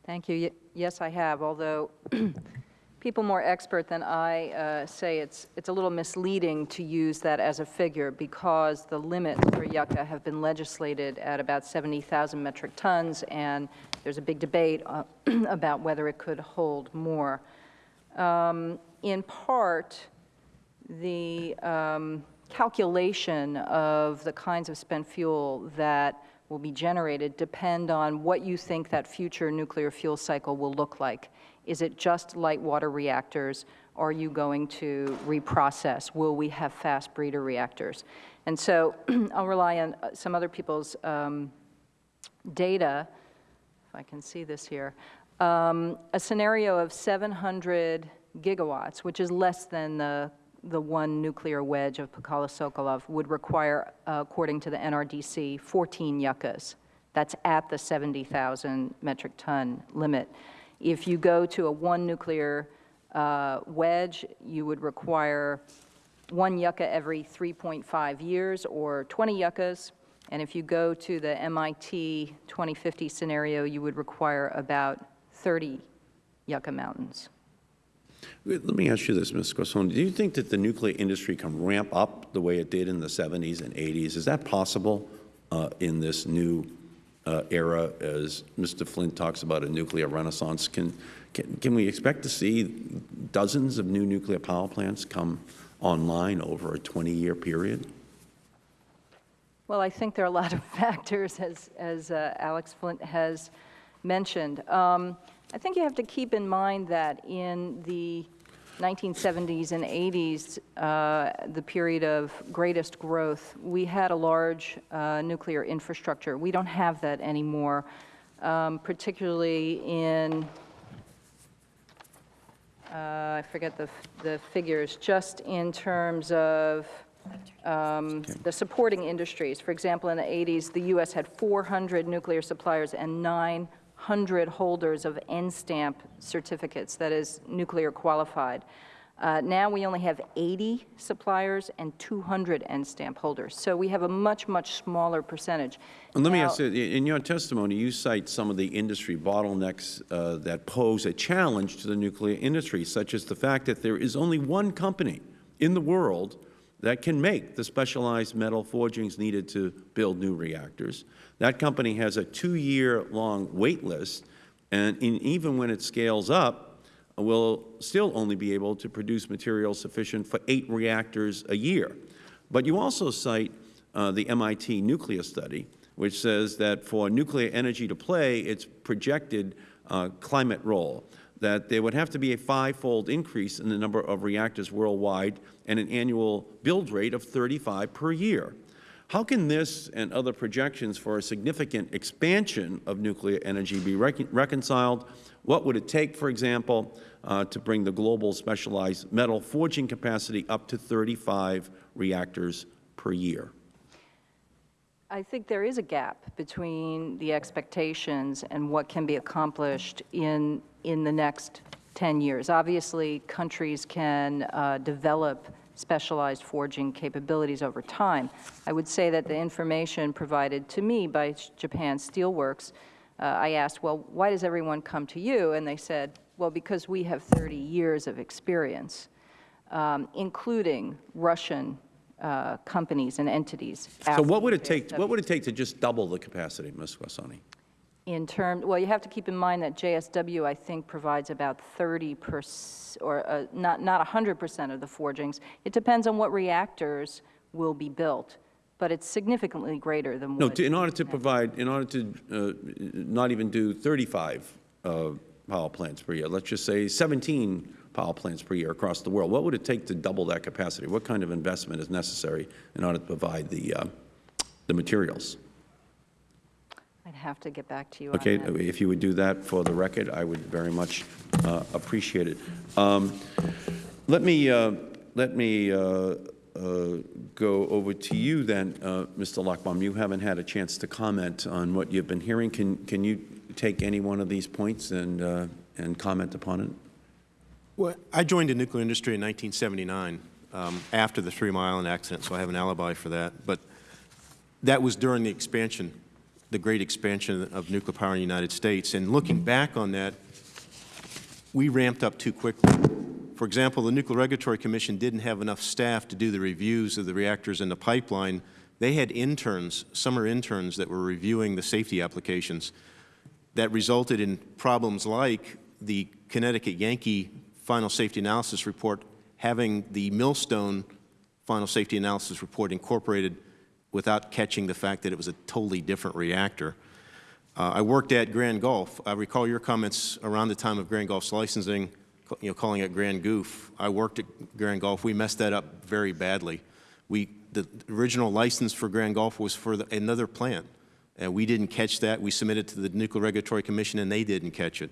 Speaker 7: Thank you. Ye- Yes, I have, although people more expert than I uh, say it's, it's a little misleading to use that as a figure because the limits for Yucca have been legislated at about 70,000 metric tons, and there's a big debate uh, about whether it could hold more. Um, In part, the um, calculation of the kinds of spent fuel that will be generated depend on what you think that future nuclear fuel cycle will look like. Is it just light water reactors? Are you going to reprocess? Will we have fast breeder reactors? And so I'll rely on uh, some other people's um, data, if I can see this here, um, a scenario of 700 gigawatts, which is less than the, the one nuclear wedge of Pacala Socolow, would require, uh, according to the NRDC, 14 yuccas. That's at the 70,000 metric ton limit. If you go to a one nuclear uh, wedge, you would require one yucca every 3.5 years or 20 yuccas. And if you go to the MIT 2050 scenario, you would require about 30 yucca mountains.
Speaker 1: Let me ask you this, Ms. Squassoni. Do you think that the nuclear industry can ramp up the way it did in the 70s and 80s? Is that possible uh, in this new uh, era as Mr. Flint talks about a nuclear renaissance? Can, can, can we expect to see dozens of new nuclear power plants come online over a 20-year period?
Speaker 7: Well, I think there are a lot of factors, as, as uh, Alex Flint has mentioned. Um, I think you have to keep in mind that in the 1970s and 80s, uh, the period of greatest growth, we had a large uh, nuclear infrastructure. We don't have that anymore, um, particularly in, uh, I forget the, the figures, just in terms of um, the supporting industries. For example, in the 80s, the U.S. had 400 nuclear suppliers and 900 holders of N-stamp certificates, that is, nuclear qualified. Uh, Now, we only have 80 suppliers and 200 N-stamp holders, so we have a much, much smaller percentage.
Speaker 1: And let me ask you, in your testimony, you cite some of the industry bottlenecks uh, that pose a challenge to the nuclear industry, such as the fact that there is only one company in the world that can make the specialized metal forgings needed to build new reactors. That company has a two-year-long wait list, and in, even when it scales up, will still only be able to produce material sufficient for eight reactors a year. But you also cite uh, the MIT nuclear study, which says that for nuclear energy to play its projected uh, climate role, that there would have to be a five-fold increase in the number of reactors worldwide and an annual build rate of 35 per year. How can this and other projections for a significant expansion of nuclear energy be recon reconciled? What would it take, for example, uh, to bring the global specialized metal forging capacity up to 35 reactors per year?
Speaker 7: I think there is a gap between the expectations and what can be accomplished in, in the next 10 years. Obviously, countries can uh, develop specialized forging capabilities over time. I would say that the information provided to me by Japan Steelworks, uh, I asked, well, why does everyone come to you? And they said, well, because we have 30 years of experience, um, including Russian uh, companies and entities.
Speaker 1: So what would it take, what would it take to just double the capacity, Ms. Squassoni?
Speaker 7: In terms, well, you have to keep in mind that JSW, I think, provides about 30 percent, or uh, not, not 100% of the forgings. It depends on what reactors will be built, but it's significantly greater than
Speaker 1: No,
Speaker 7: what.
Speaker 1: to- in order to provide, in order to uh, not even do 35 uh, power plants per year, let's just say 17 power plants per year across the world, what would it take to double that capacity? What kind of investment is necessary in order to provide the, uh, the materials?
Speaker 7: I'd have to get back to you on
Speaker 1: Okay, if you would do that for the record, I would very much uh, appreciate it. Um, Let me, uh, let me uh, uh, go over to you then, uh, Mr. Lochbaum. You haven't had a chance to comment on what you've been hearing. Can, can you take any one of these points and, uh, and comment upon it?
Speaker 8: Well, I joined the nuclear industry in 1979 um, after the Three Mile Island accident, so I have an alibi for that. But that was during the expansion, the great expansion of nuclear power in the United States. And looking back on that, we ramped up too quickly. For example, the Nuclear Regulatory Commission didn't have enough staff to do the reviews of the reactors in the pipeline. They had interns, summer interns, that were reviewing the safety applications. That resulted in problems like the Connecticut Yankee Final Safety Analysis Report having the Millstone Final Safety Analysis Report incorporated without catching the fact that it was a totally different reactor. Uh, I worked at Grand Gulf. I recall your comments around the time of Grand Gulf's licensing, you know, calling it Grand Goof. I worked at Grand Gulf. We messed that up very badly. We, the original license for Grand Gulf was for the, another plant, and we didn't catch that. We submitted to the Nuclear Regulatory Commission, and they didn't catch it.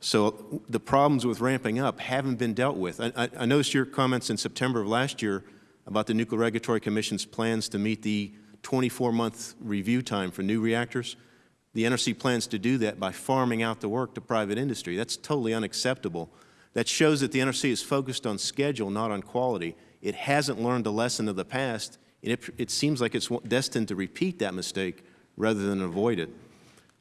Speaker 8: So the problems with ramping up haven't been dealt with. I, I, I noticed your comments in September of last year about the Nuclear Regulatory Commission's plans to meet the 24-month review time for new reactors. The NRC plans to do that by farming out the work to private industry. That's totally unacceptable. That shows that the NRC is focused on schedule, not on quality. It hasn't learned a lesson of the past, and it, it seems like it's destined to repeat that mistake rather than avoid it.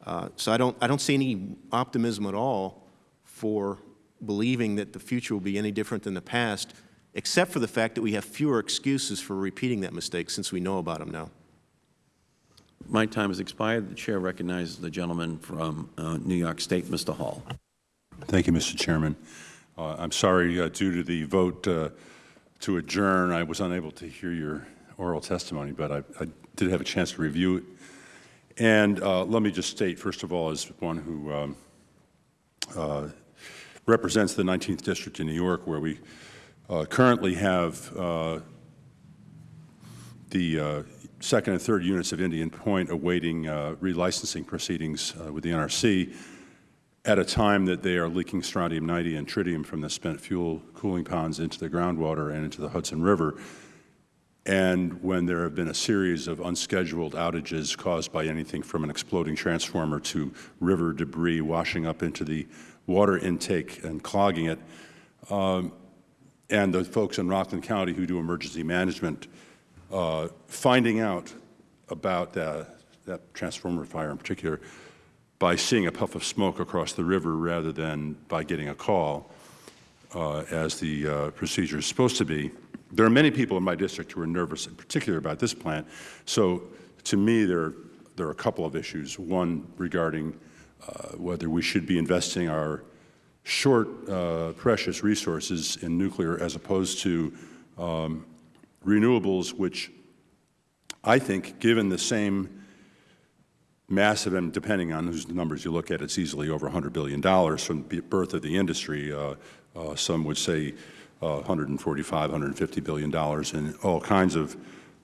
Speaker 8: Uh, so I don't, I don't see any optimism at all for believing that the future will be any different than the past, except for the fact that we have fewer excuses for repeating that mistake since we know about them now.
Speaker 1: My time has expired. The Chair recognizes the gentleman from uh, New York State, Mr. Hall.
Speaker 11: Thank you, Mr. Chairman. Uh, I'm sorry, uh, due to the vote uh, to adjourn, I was unable to hear your oral testimony, but I, I did have a chance to review it. And uh, let me just state, first of all, as one who um, uh, represents the 19th District in New York, where we uh, currently have uh, the uh, second and third units of Indian Point awaiting uh, relicensing proceedings uh, with the NRC at a time that they are leaking strontium-90 and tritium from the spent fuel cooling ponds into the groundwater and into the Hudson River, and when there have been a series of unscheduled outages caused by anything from an exploding transformer to river debris washing up into the water intake and clogging it, um, and the folks in Rockland County who do emergency management uh, finding out about that, that transformer fire in particular by seeing a puff of smoke across the river rather than by getting a call, uh, as the uh, procedure is supposed to be. There are many people in my district who are nervous, in particular about this plant. So, to me, there, there are a couple of issues. One regarding uh, whether we should be investing our short, uh, precious resources in nuclear as opposed to um, renewables, which I think, given the same massive, and depending on whose numbers you look at, it's easily over $100 billion from the birth of the industry. Uh, uh, some would say uh, 145, 150 billion dollars in all kinds of,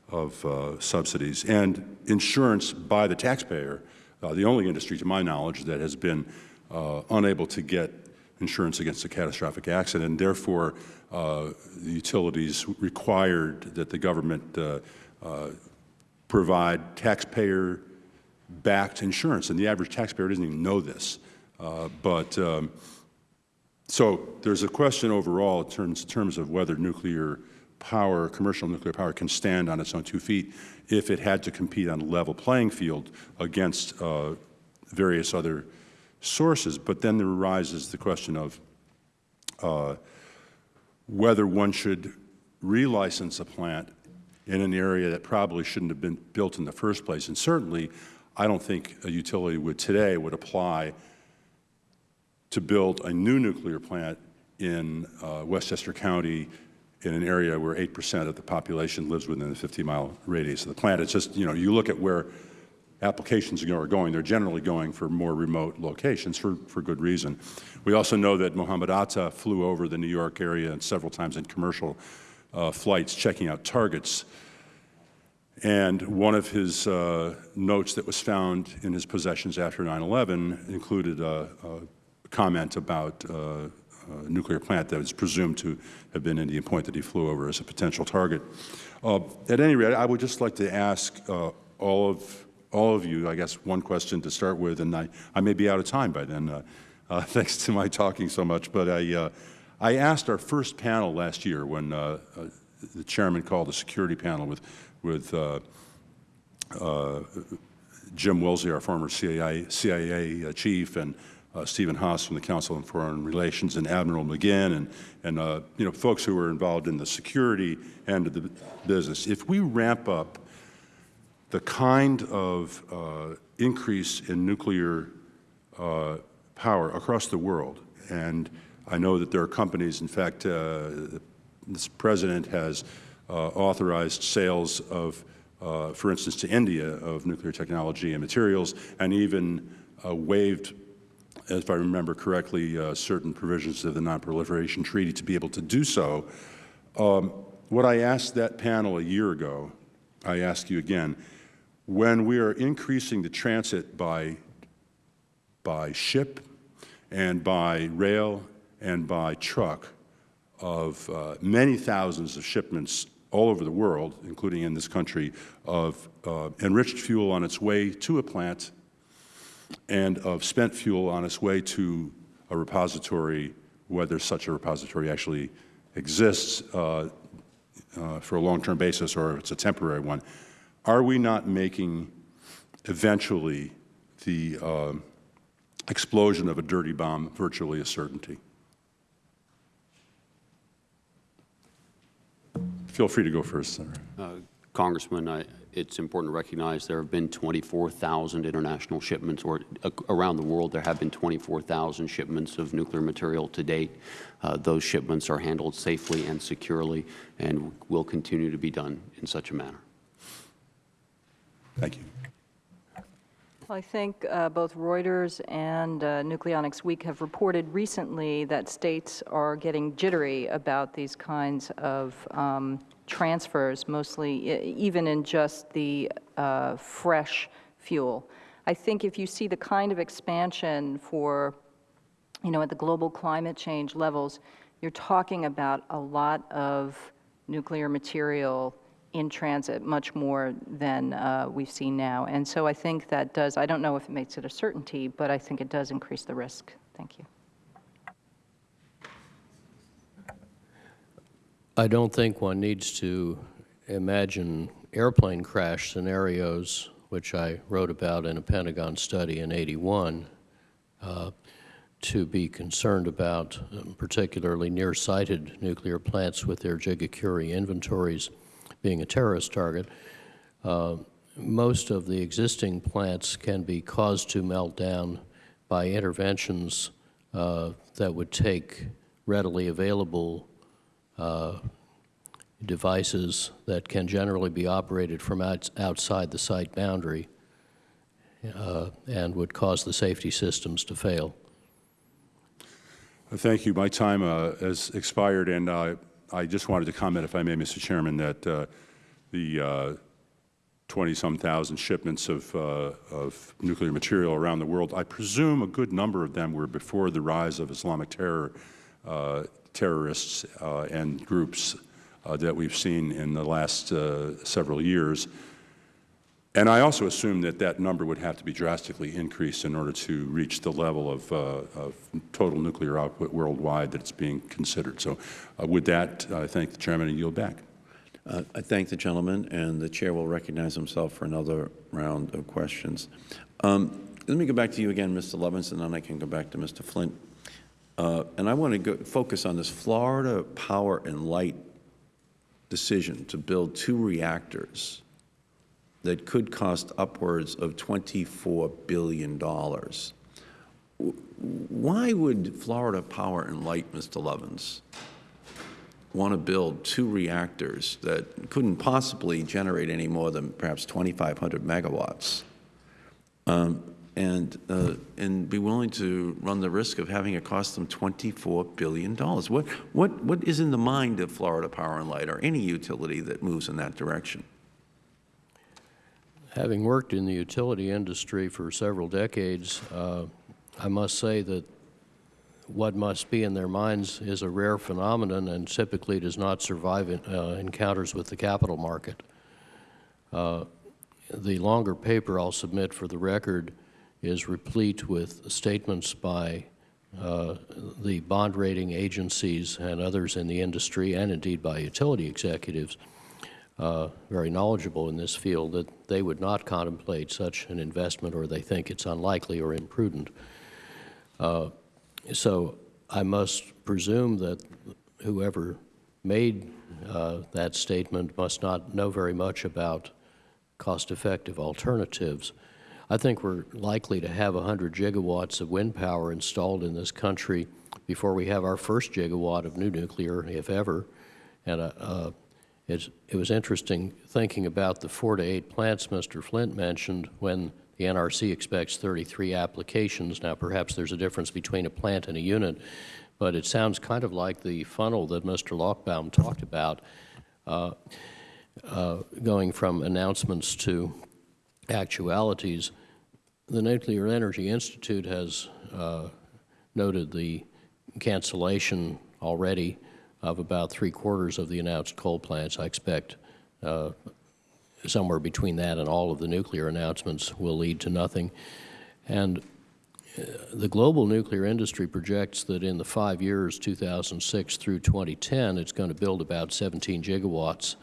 Speaker 11: of uh, subsidies and insurance by the taxpayer. Uh, the only industry, to my knowledge, that has been uh, unable to get insurance against a catastrophic accident, and therefore uh, the utilities required that the government uh, provide taxpayer-backed insurance, and the average taxpayer doesn't even know this. but um, so there's a question overall in terms, in terms of whether nuclear power, commercial nuclear power, can stand on its own two feet if it had to compete on a level playing field against uh, various other sources. But then there arises the question of uh, whether one should relicense a plant in an area that probably shouldn't have been built in the first place. And certainly, I don't think a utility would today would apply to build a new nuclear plant in uh, Westchester County in an area where 8 percent of the population lives within the 50-mile radius of the plant. It's just, you know, you look at where applications are going, they're generally going for more remote locations for, for good reason. We also know that Mohammed Atta flew over the New York area several times in commercial uh, flights checking out targets. And one of his uh, notes that was found in his possessions after 9-11 included a, a comment about uh, a nuclear plant that is presumed to have been Indian Point that he flew over as a potential target. Uh, at any rate, I would just like to ask uh, all of all of you, I guess, one question to start with, and I, I may be out of time by then, uh, uh, thanks to my talking so much. But I, uh, I asked our first panel last year when the chairman called a security panel with, with Jim Woolsey, our former CIA, CIA chief, and uh, Stephen Haas from the Council on Foreign Relations and Admiral McGinn and, and uh, you know, folks who were involved in the security end of the business. If we ramp up the kind of uh, increase in nuclear uh, power across the world, and I know that there are companies, in fact, uh, this President has uh, authorized sales of, for instance, to India of nuclear technology and materials, and even waived if I remember correctly, uh, certain provisions of the Nonproliferation Treaty to be able to do so. Um, what I asked that panel a year ago, I ask you again, when we are increasing the transit by, by ship and by rail and by truck of uh, many thousands of shipments all over the world, including in this country, of uh, enriched fuel on its way to a plant and of spent fuel on its way to a repository, whether such a repository actually exists uh, uh, for a long-term basis or it's a temporary one, are we not making eventually the uh, explosion of a dirty bomb virtually a certainty? Feel free to go first, Senator.
Speaker 6: Uh, Congressman, I, it's important to recognize there have been 24,000 international shipments, or uh, around the world there have been 24,000 shipments of nuclear material to date. Uh, those shipments are handled safely and securely and will continue to be done in such a manner.
Speaker 11: Thank you.
Speaker 7: Well, I think uh, both Reuters and uh, Nucleonics Week have reported recently that states are getting jittery about these kinds of um, transfers, mostly even in just the uh, fresh fuel. I think if you see the kind of expansion for, you know, at the global climate change levels, you're talking about a lot of nuclear material in transit, much more than uh, we've seen now. And so I think that does, I don't know if it makes it a certainty, but I think it does increase the risk. Thank you.
Speaker 9: I don't think one needs to imagine airplane crash scenarios, which I wrote about in a Pentagon study in 81, uh, to be concerned about um, particularly near-sighted nuclear plants with their Gigacurie inventories being a terrorist target. Uh, most of the existing plants can be caused to melt down by interventions uh, that would take readily available uh, devices that can generally be operated from outs outside the site boundary uh, and would cause the safety systems to fail.
Speaker 11: Thank you. My time uh, has expired, and uh, I just wanted to comment, if I may, Mr. Chairman, that uh, the 20-some thousand shipments of, uh, of nuclear material around the world, I presume a good number of them were before the rise of Islamic terror, uh, terrorists uh, and groups that we've seen in the last several years. And I also assume that that number would have to be drastically increased in order to reach the level of, uh, of total nuclear output worldwide that's being considered. So uh, with that, I thank the Chairman and yield back.
Speaker 1: Uh, I thank the gentleman, and the Chair will recognize himself for another round of questions. Um, let me go back to you again, Mr. Levinson, and then I can go back to Mr. Flint. Uh, and I want to go, focus on this Florida Power and Light decision to build two reactors that could cost upwards of $24 billion. Why would Florida Power and Light, Mr. Lovins, want to build two reactors that couldn't possibly generate any more than perhaps 2,500 megawatts um, and, uh, and be willing to run the risk of having it cost them $24 billion? What, what, what is in the mind of Florida Power and Light or any utility that moves in that direction?
Speaker 9: Having worked in the utility industry for several decades, uh, I must say that what must be in their minds is a rare phenomenon and typically does not survive in, uh, encounters with the capital market. Uh, the longer paper I'll submit for the record is replete with statements by uh, the bond rating agencies and others in the industry and indeed by utility executives uh, very knowledgeable in this field that they would not contemplate such an investment or they think it's unlikely or imprudent. Uh, so I must presume that whoever made uh, that statement must not know very much about cost-effective alternatives. I think we're likely to have 100 gigawatts of wind power installed in this country before we have our first gigawatt of new nuclear, if ever. And uh, it's, it was interesting thinking about the four to eight plants Mr. Flint mentioned when the NRC expects 33 applications. Now, perhaps there's a difference between a plant and a unit, but it sounds kind of like the funnel that Mr. Lochbaum talked about, uh, uh, going from announcements to actualities. The Nuclear Energy Institute has uh, noted the cancellation already of about three quarters of the announced coal plants. I expect uh, somewhere between that and all of the nuclear announcements will lead to nothing. And uh, the global nuclear industry projects that in the five years, 2006 through 2010, it's going to build about 17 gigawatts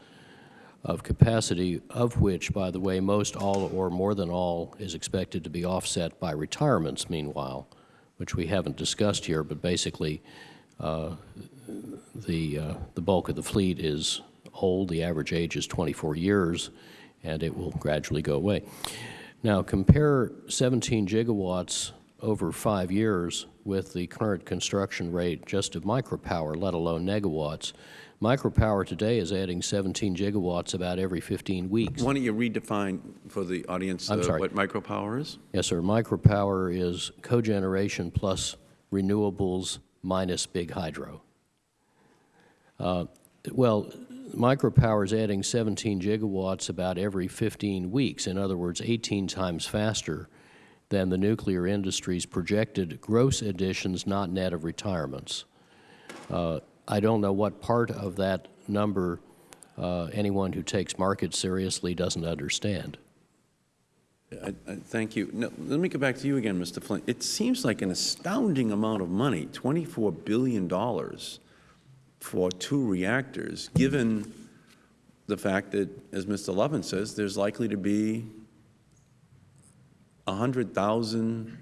Speaker 9: of capacity, of which, by the way, most all or more than all is expected to be offset by retirements meanwhile, which we haven't discussed here, but basically uh, the, uh, the bulk of the fleet is old. The average age is 24 years, and it will gradually go away. Now, compare 17 gigawatts over five years with the current construction rate just of micropower, let alone negawatts. Micropower today is adding 17 gigawatts about every 15 weeks.
Speaker 1: Why don't you redefine for the audience uh, what micropower is?
Speaker 9: Yes, sir. Micropower is cogeneration plus renewables minus big hydro. Uh, well, micropower is adding 17 gigawatts about every 15 weeks. In other words, 18 times faster than the nuclear industry's projected gross additions, not net of retirements. Uh, I don't know what part of that number uh, anyone who takes markets seriously doesn't understand.
Speaker 1: I, I, thank you. Now, let me go back to you again, Mr. Flint. It seems like an astounding amount of money, $24 billion for two reactors, given the fact that, as Mr. Lovin says, there's likely to be 100,000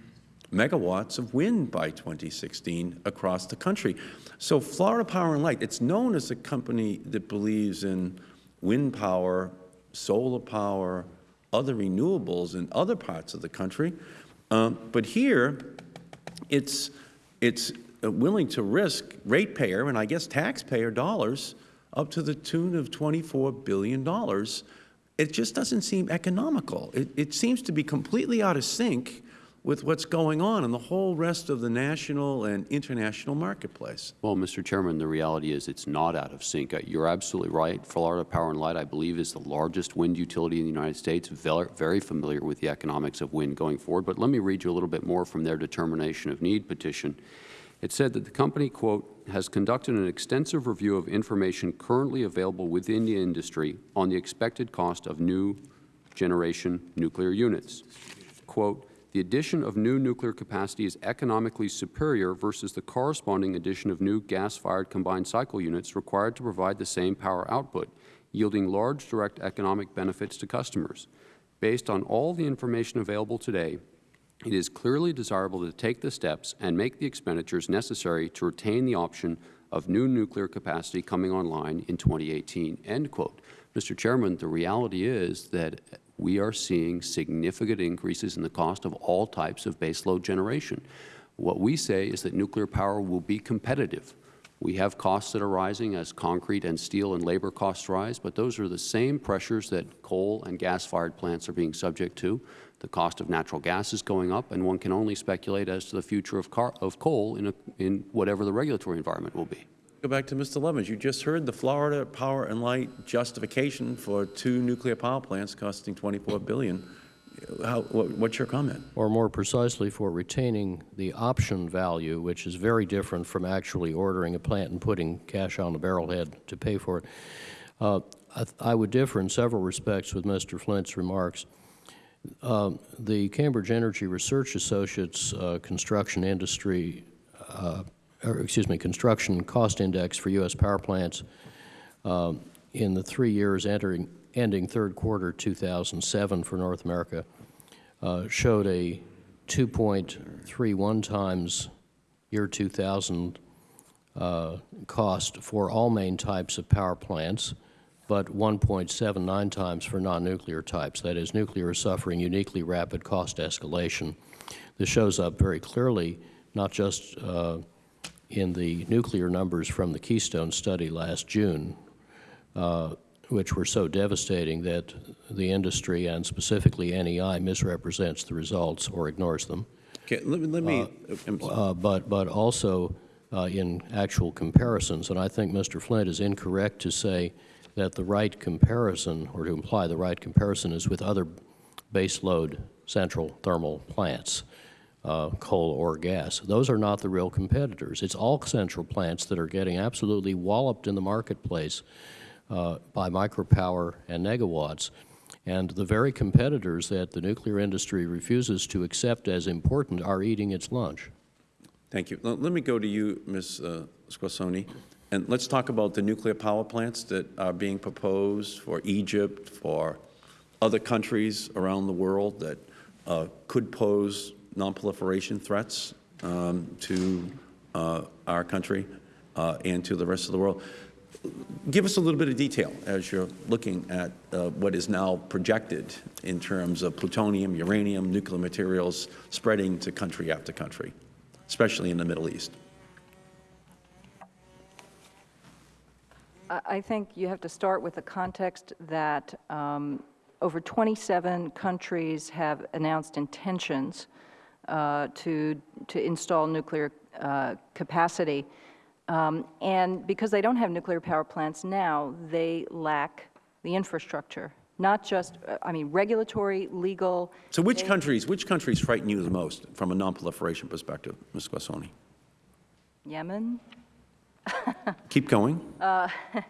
Speaker 1: megawatts of wind by 2016 across the country. So Florida Power and Light, it's known as a company that believes in wind power, solar power, other renewables in other parts of the country. Um, but here, it's, it's willing to risk ratepayer and I guess taxpayer dollars up to the tune of $24 billion. It just doesn't seem economical. It, it seems to be completely out of sync with what's going on in the whole rest of the national and international marketplace.
Speaker 6: Well, Mr. Chairman, the reality is it's not out of sync. Uh, You're absolutely right. Florida Power and Light, I believe, is the largest wind utility in the United States, very familiar with the economics of wind going forward. But let me read you a little bit more from their determination of need petition. It said that the company, quote, has conducted an extensive review of information currently available within the industry on the expected cost of new generation nuclear units. Quote, the addition of new nuclear capacity is economically superior versus the corresponding addition of new gas-fired combined cycle units required to provide the same power output, yielding large direct economic benefits to customers. Based on all the information available today, it is clearly desirable to take the steps and make the expenditures necessary to retain the option of new nuclear capacity coming online in 2018, end quote. Mr. Chairman, the reality is that we are seeing significant increases in the cost of all types of baseload generation. What we say is that nuclear power will be competitive. We have costs that are rising as concrete and steel and labor costs rise, but those are the same pressures that coal and gas-fired plants are being subject to. The cost of natural gas is going up, and one can only speculate as to the future of, car of coal in, a, in whatever the regulatory environment will be.
Speaker 1: Go back to Mr. Lovins. You just heard the Florida Power and Light justification for two nuclear power plants costing 24 billion. How, what, what's your comment?
Speaker 9: Or more precisely, for retaining the option value, which is very different from actually ordering a plant and putting cash on the barrelhead to pay for it. Uh, I, I, would differ in several respects with Mr. Flint's remarks. Uh, the Cambridge Energy Research Associates uh, construction industry uh, or excuse me, construction cost index for U.S. power plants uh, in the three years entering, ending third quarter 2007 for North America uh, showed a 2.31 times year 2000 uh, cost for all main types of power plants, but 1.79 times for non-nuclear types. That is, nuclear is suffering uniquely rapid cost escalation. This shows up very clearly, not just uh, in the nuclear numbers from the Keystone study last June, uh, which were so devastating that the industry and specifically NEI misrepresents the results or ignores them.
Speaker 1: Okay, let me, let me
Speaker 9: uh, uh, but, but also uh, in actual comparisons, and I think Mr. Flint is incorrect to say that the right comparison, or to imply the right comparison is with other baseload central thermal plants uh, coal or gas. Those are not the real competitors. It's all central plants that are getting absolutely walloped in the marketplace uh, by micropower and negawatts. And the very competitors that the nuclear industry refuses to accept as important are eating its lunch.
Speaker 1: Thank you. Let me go to you, Ms. Uh, Squassoni, and let's talk about the nuclear power plants that are being proposed for Egypt, for other countries around the world that uh, could pose nonproliferation threats um, to uh, our country uh, and to the rest of the world. Give us a little bit of detail as you're looking at uh, what is now projected in terms of plutonium, uranium, nuclear materials spreading to country after country, especially in the Middle East.
Speaker 7: I think you have to start with the context that um, over 27 countries have announced intentions uh, to, to install nuclear uh, capacity. Um, and because they don't have nuclear power plants now, they lack the infrastructure, not just, uh, I mean, regulatory, legal.
Speaker 1: So which countries, which countries frighten you the most from a nonproliferation perspective, Ms. Squassoni?
Speaker 7: Yemen.
Speaker 1: Keep going.
Speaker 7: Uh, I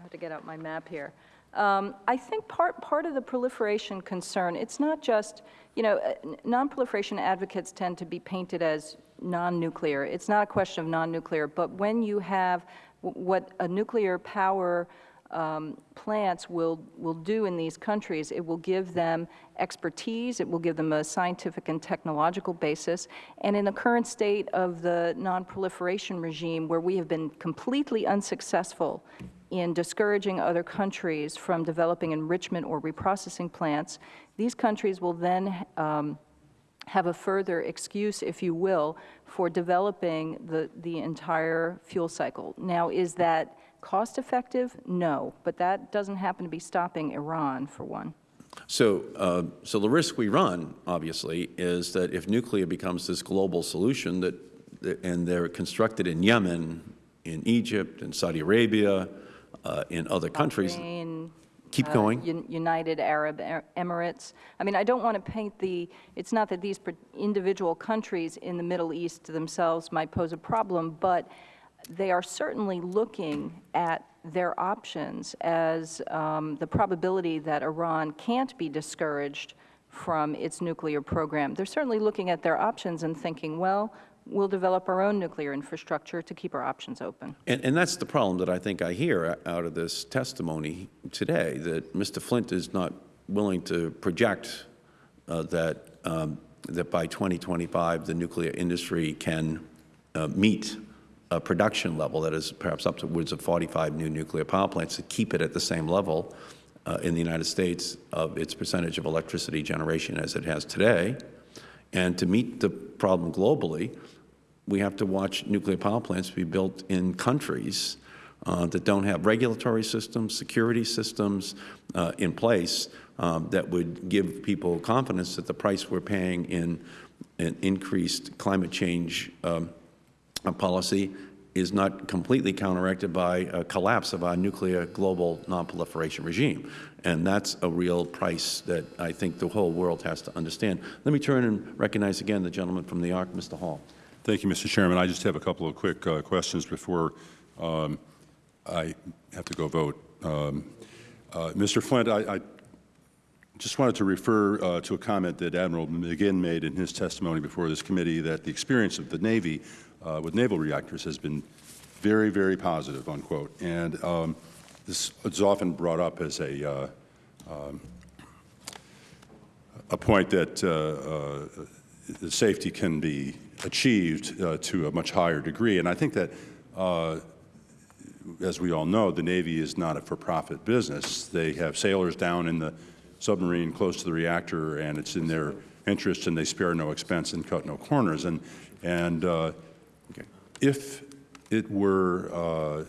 Speaker 7: have to get out my map here. Um, I think part, part of the proliferation concern, it's not just, you know, uh, nonproliferation advocates tend to be painted as non-nuclear. It's not a question of non-nuclear, but when you have what a nuclear power um, plants will, will do in these countries. It will give them expertise, it will give them a scientific and technological basis, and in the current state of the nonproliferation regime, where we have been completely unsuccessful in discouraging other countries from developing enrichment or reprocessing plants, these countries will then um, have a further excuse, if you will, for developing the, the entire fuel cycle. Now, is that cost effective? No, but that doesn't happen to be stopping Iran, for one.
Speaker 1: So, uh, so the risk we run, obviously, is that if nuclear becomes this global solution that, and they're constructed in Yemen, in Egypt, in Saudi Arabia, uh, in other countries,
Speaker 7: Bahrain,
Speaker 1: keep
Speaker 7: uh,
Speaker 1: going.
Speaker 7: Un- United Arab Emirates. I mean, I don't want to paint the, it's not that these individual countries in the Middle East themselves might pose a problem, but they are certainly looking at their options as um, the probability that Iran can't be discouraged from its nuclear program. They're certainly looking at their options and thinking, well, we'll develop our own nuclear infrastructure to keep our options open.
Speaker 1: And, and that's the problem that I think I hear out of this testimony today, that Mr. Flint is not willing to project uh, that, um, that by 2025, the nuclear industry can uh, meet production level that is perhaps upwards of 45 new nuclear power plants to keep it at the same level uh, in the United States of its percentage of electricity generation as it has today. And to meet the problem globally, we have to watch nuclear power plants be built in countries uh, that don't have regulatory systems, security systems uh, in place um, that would give people confidence that the price we're paying in, in increased climate change um, policy is not completely counteracted by a collapse of our nuclear global nonproliferation regime. And that's a real price that I think the whole world has to understand. Let me turn and recognize again the gentleman from New York, Mr. Hall.
Speaker 11: Thank you, Mr. Chairman. I just have a couple of quick uh, questions before um, I have to go vote. Um, uh, Mr. Flint, I, I just wanted to refer uh, to a comment that Admiral McGinn made in his testimony before this committee that the experience of the Navy uh, with naval reactors has been very, very positive, unquote. And um, this is often brought up as a, uh, um, a point that uh, uh, safety can be achieved uh, to a much higher degree. And I think that, uh, as we all know, the Navy is not a for-profit business. They have sailors down in the submarine close to the reactor, and it's in their interest, and they spare no expense and cut no corners. And, and uh, if it were uh,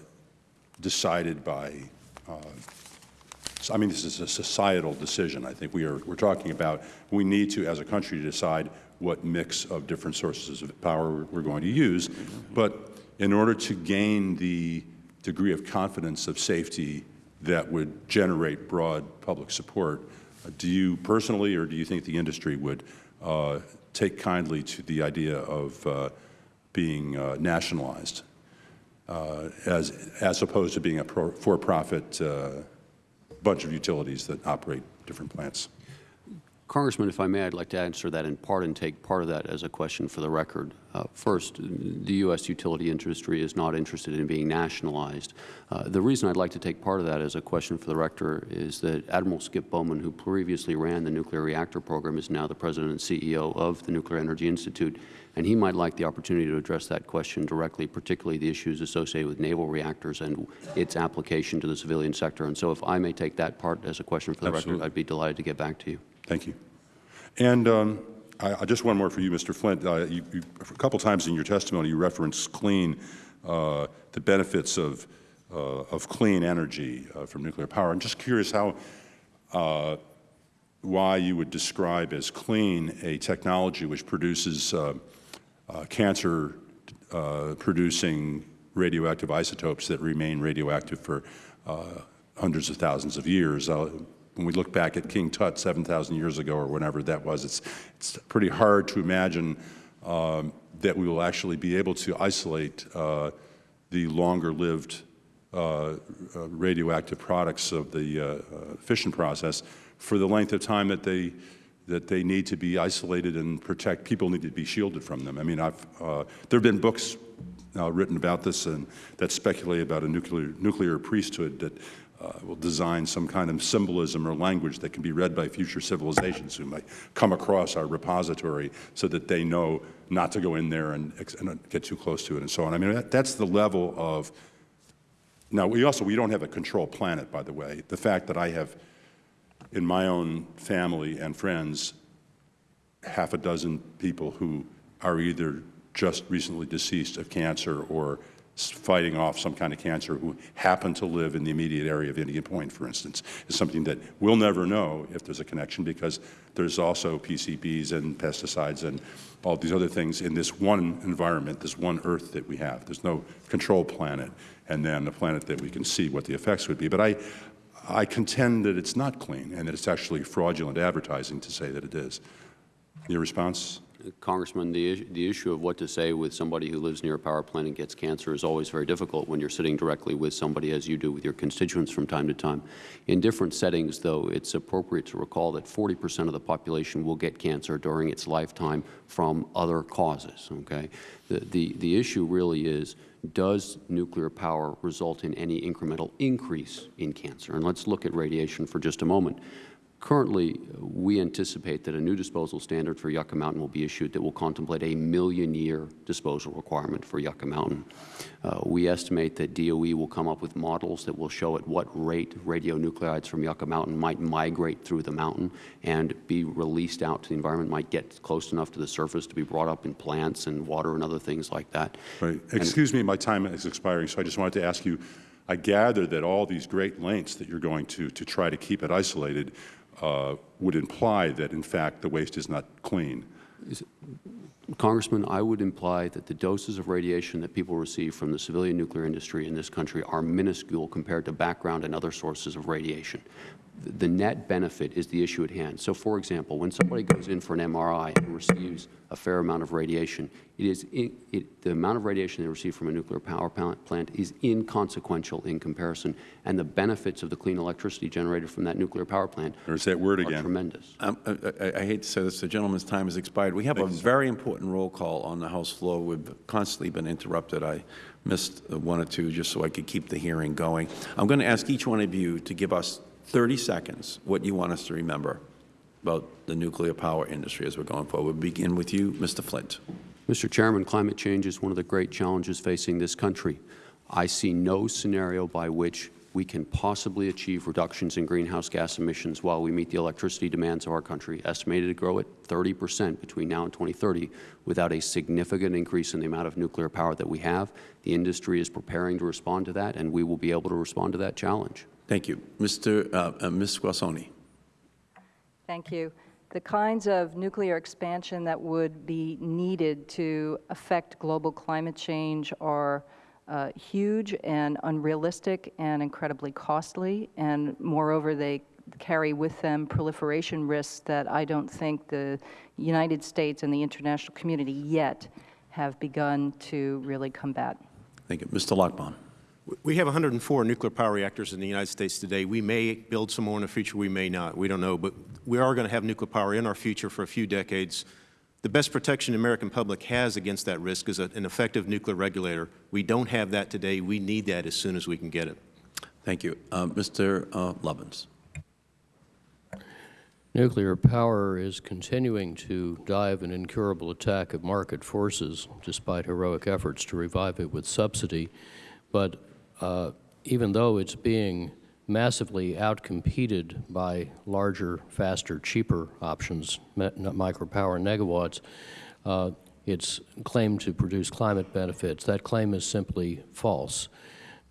Speaker 11: decided by uh, I mean, this is a societal decision. I think we are, we're talking about, we need to, as a country, decide what mix of different sources of power we're going to use. But in order to gain the degree of confidence of safety that would generate broad public support, do you personally or do you think the industry would uh, take kindly to the idea of uh, being uh, nationalized uh, as, as opposed to being a for-profit uh, bunch of utilities that operate different plants.
Speaker 6: Congressman, if I may, I'd like to answer that in part and take part of that as a question for the record. Uh, first, the U.S. utility industry is not interested in being nationalized. Uh, the reason I'd like to take part of that as a question for the rector is that Admiral Skip Bowman, who previously ran the nuclear reactor program, is now the president and CEO of the Nuclear Energy Institute, and he might like the opportunity to address that question directly, particularly the issues associated with naval reactors and its application to the civilian sector. And so if I may take that part as a question for the
Speaker 11: Absolutely.
Speaker 6: record, I'd be delighted to get back to you.
Speaker 11: Thank you. And um, I, I just one more for you, Mr. Flint. Uh, you, you, a couple times in your testimony, you referenced clean, uh, the benefits of, uh, of clean energy uh, from nuclear power. I'm just curious how, uh, why you would describe as clean a technology which produces uh, cancer-producing radioactive isotopes that remain radioactive for hundreds of thousands of years. Uh, when we look back at King Tut 7,000 years ago or whenever that was, it's, it's pretty hard to imagine um, that we will actually be able to isolate uh, the longer-lived uh, uh, radioactive products of the uh, uh, fission process for the length of time that they that they need to be isolated and protect. People need to be shielded from them. I mean, I've, uh, there have been books now written about this and that speculate about a nuclear, nuclear priesthood that uh, will design some kind of symbolism or language that can be read by future civilizations who might come across our repository so that they know not to go in there and, and get too close to it and so on. I mean, that, that's the level of now, we also, we don't have a control planet, by the way. The fact that I have, in my own family and friends, half a dozen people who are either just recently deceased of cancer or fighting off some kind of cancer who happen to live in the immediate area of Indian Point, for instance, is something that we'll never know if there's a connection because there's also PCBs and pesticides and all these other things in this one environment, this one Earth that we have. There's no control planet and then a planet that we can see what the effects would be. But I, I contend that it's not clean and that it's actually fraudulent advertising to say that it is. Your response?
Speaker 6: Congressman, the, the issue of what to say with somebody who lives near a power plant and gets cancer is always very difficult when you're sitting directly with somebody, as you do with your constituents from time to time. In different settings, though, it's appropriate to recall that 40 percent of the population will get cancer during its lifetime from other causes, okay? The, the, the issue really is, does nuclear power result in any incremental increase in cancer? And let's look at radiation for just a moment. Currently, we anticipate that a new disposal standard for Yucca Mountain will be issued that will contemplate a million-year disposal requirement for Yucca Mountain. Uh, we estimate that DOE will come up with models that will show at what rate radionuclides from Yucca Mountain might migrate through the mountain and be released out to the environment, might get close enough to the surface to be brought up in plants and water and other things like that.
Speaker 11: Right. Excuse me, my time is expiring, so I just wanted to ask you, I gather that all these great lengths that you're going to, to try to keep it isolated uh, would imply that, in fact, the waste is not clean.
Speaker 6: Congressman, I would imply that the doses of radiation that people receive from the civilian nuclear industry in this country are minuscule compared to background and other sources of radiation. The net benefit is the issue at hand. So, for example, when somebody goes in for an MRI and receives a fair amount of radiation, it is in, it, the amount of radiation they receive from a nuclear power plant is inconsequential in comparison, and the benefits of the clean electricity generated from that nuclear power plant
Speaker 11: There's that word
Speaker 6: are
Speaker 11: again.
Speaker 6: tremendous.
Speaker 1: Um, I I- I hate to say this, the gentleman's time has expired. We have a very important roll call on the House floor. We've constantly been interrupted. I missed uh, one or two just so I could keep the hearing going. I'm going to ask each one of you to give us 30 seconds what you want us to remember about the nuclear power industry as we're going forward. We'll begin with you, Mr. Flint.
Speaker 6: Mr. Chairman, climate change is one of the great challenges facing this country. I see no scenario by which we can possibly achieve reductions in greenhouse gas emissions while we meet the electricity demands of our country, estimated to grow at 30 percent between now and 2030, without a significant increase in the amount of nuclear power that we have. The industry is preparing to respond to that, and we will be able to respond to that challenge.
Speaker 1: Thank you. Mr. uh, uh, Ms. Squassoni.
Speaker 7: Thank you. The kinds of nuclear expansion that would be needed to affect global climate change are uh, huge and unrealistic and incredibly costly, and moreover, they carry with them proliferation risks that I don't think the United States and the international community yet have begun to really combat.
Speaker 1: Thank you. Mr. Lochbaum.
Speaker 8: We have 104 nuclear power reactors in the United States today. We may build some more in the future, we may not. We don't know, but we are going to have nuclear power in our future for a few decades. The best protection the American public has against that risk is a- an effective nuclear regulator. We don't have that today. We need that as soon as we can get it.
Speaker 1: Thank you. Uh, Mr. uh, Lovins.
Speaker 9: Nuclear power is continuing to dive an incurable attack of market forces despite heroic efforts to revive it with subsidy. But uh, even though it's being massively outcompeted by larger, faster, cheaper options, micropower and negawatts, uh, its claim to produce climate benefits, that claim is simply false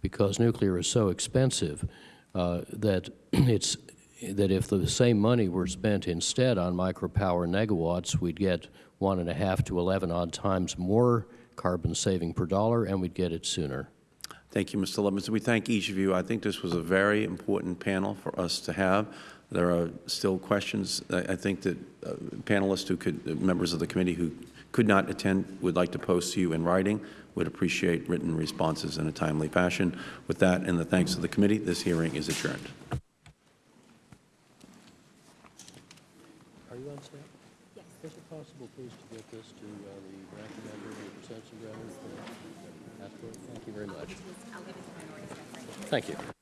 Speaker 9: because nuclear is so expensive uh, that it's that if the same money were spent instead on micropower negawatts, we'd get one and a half to 11 odd times more carbon saving per dollar, and we'd get it sooner.
Speaker 1: Thank you, Mr. Lovins. We thank each of you. I think this was a very important panel for us to have. There are still questions. I I think that uh, panelists who could, uh, members of the committee who could not attend would like to post to you in writing, would appreciate written responses in a timely fashion. With that, and the thanks of the committee, this hearing is adjourned.
Speaker 9: Are you on staff? Yes. Is it possible, please, to get this to the ranking member who presents the Thank you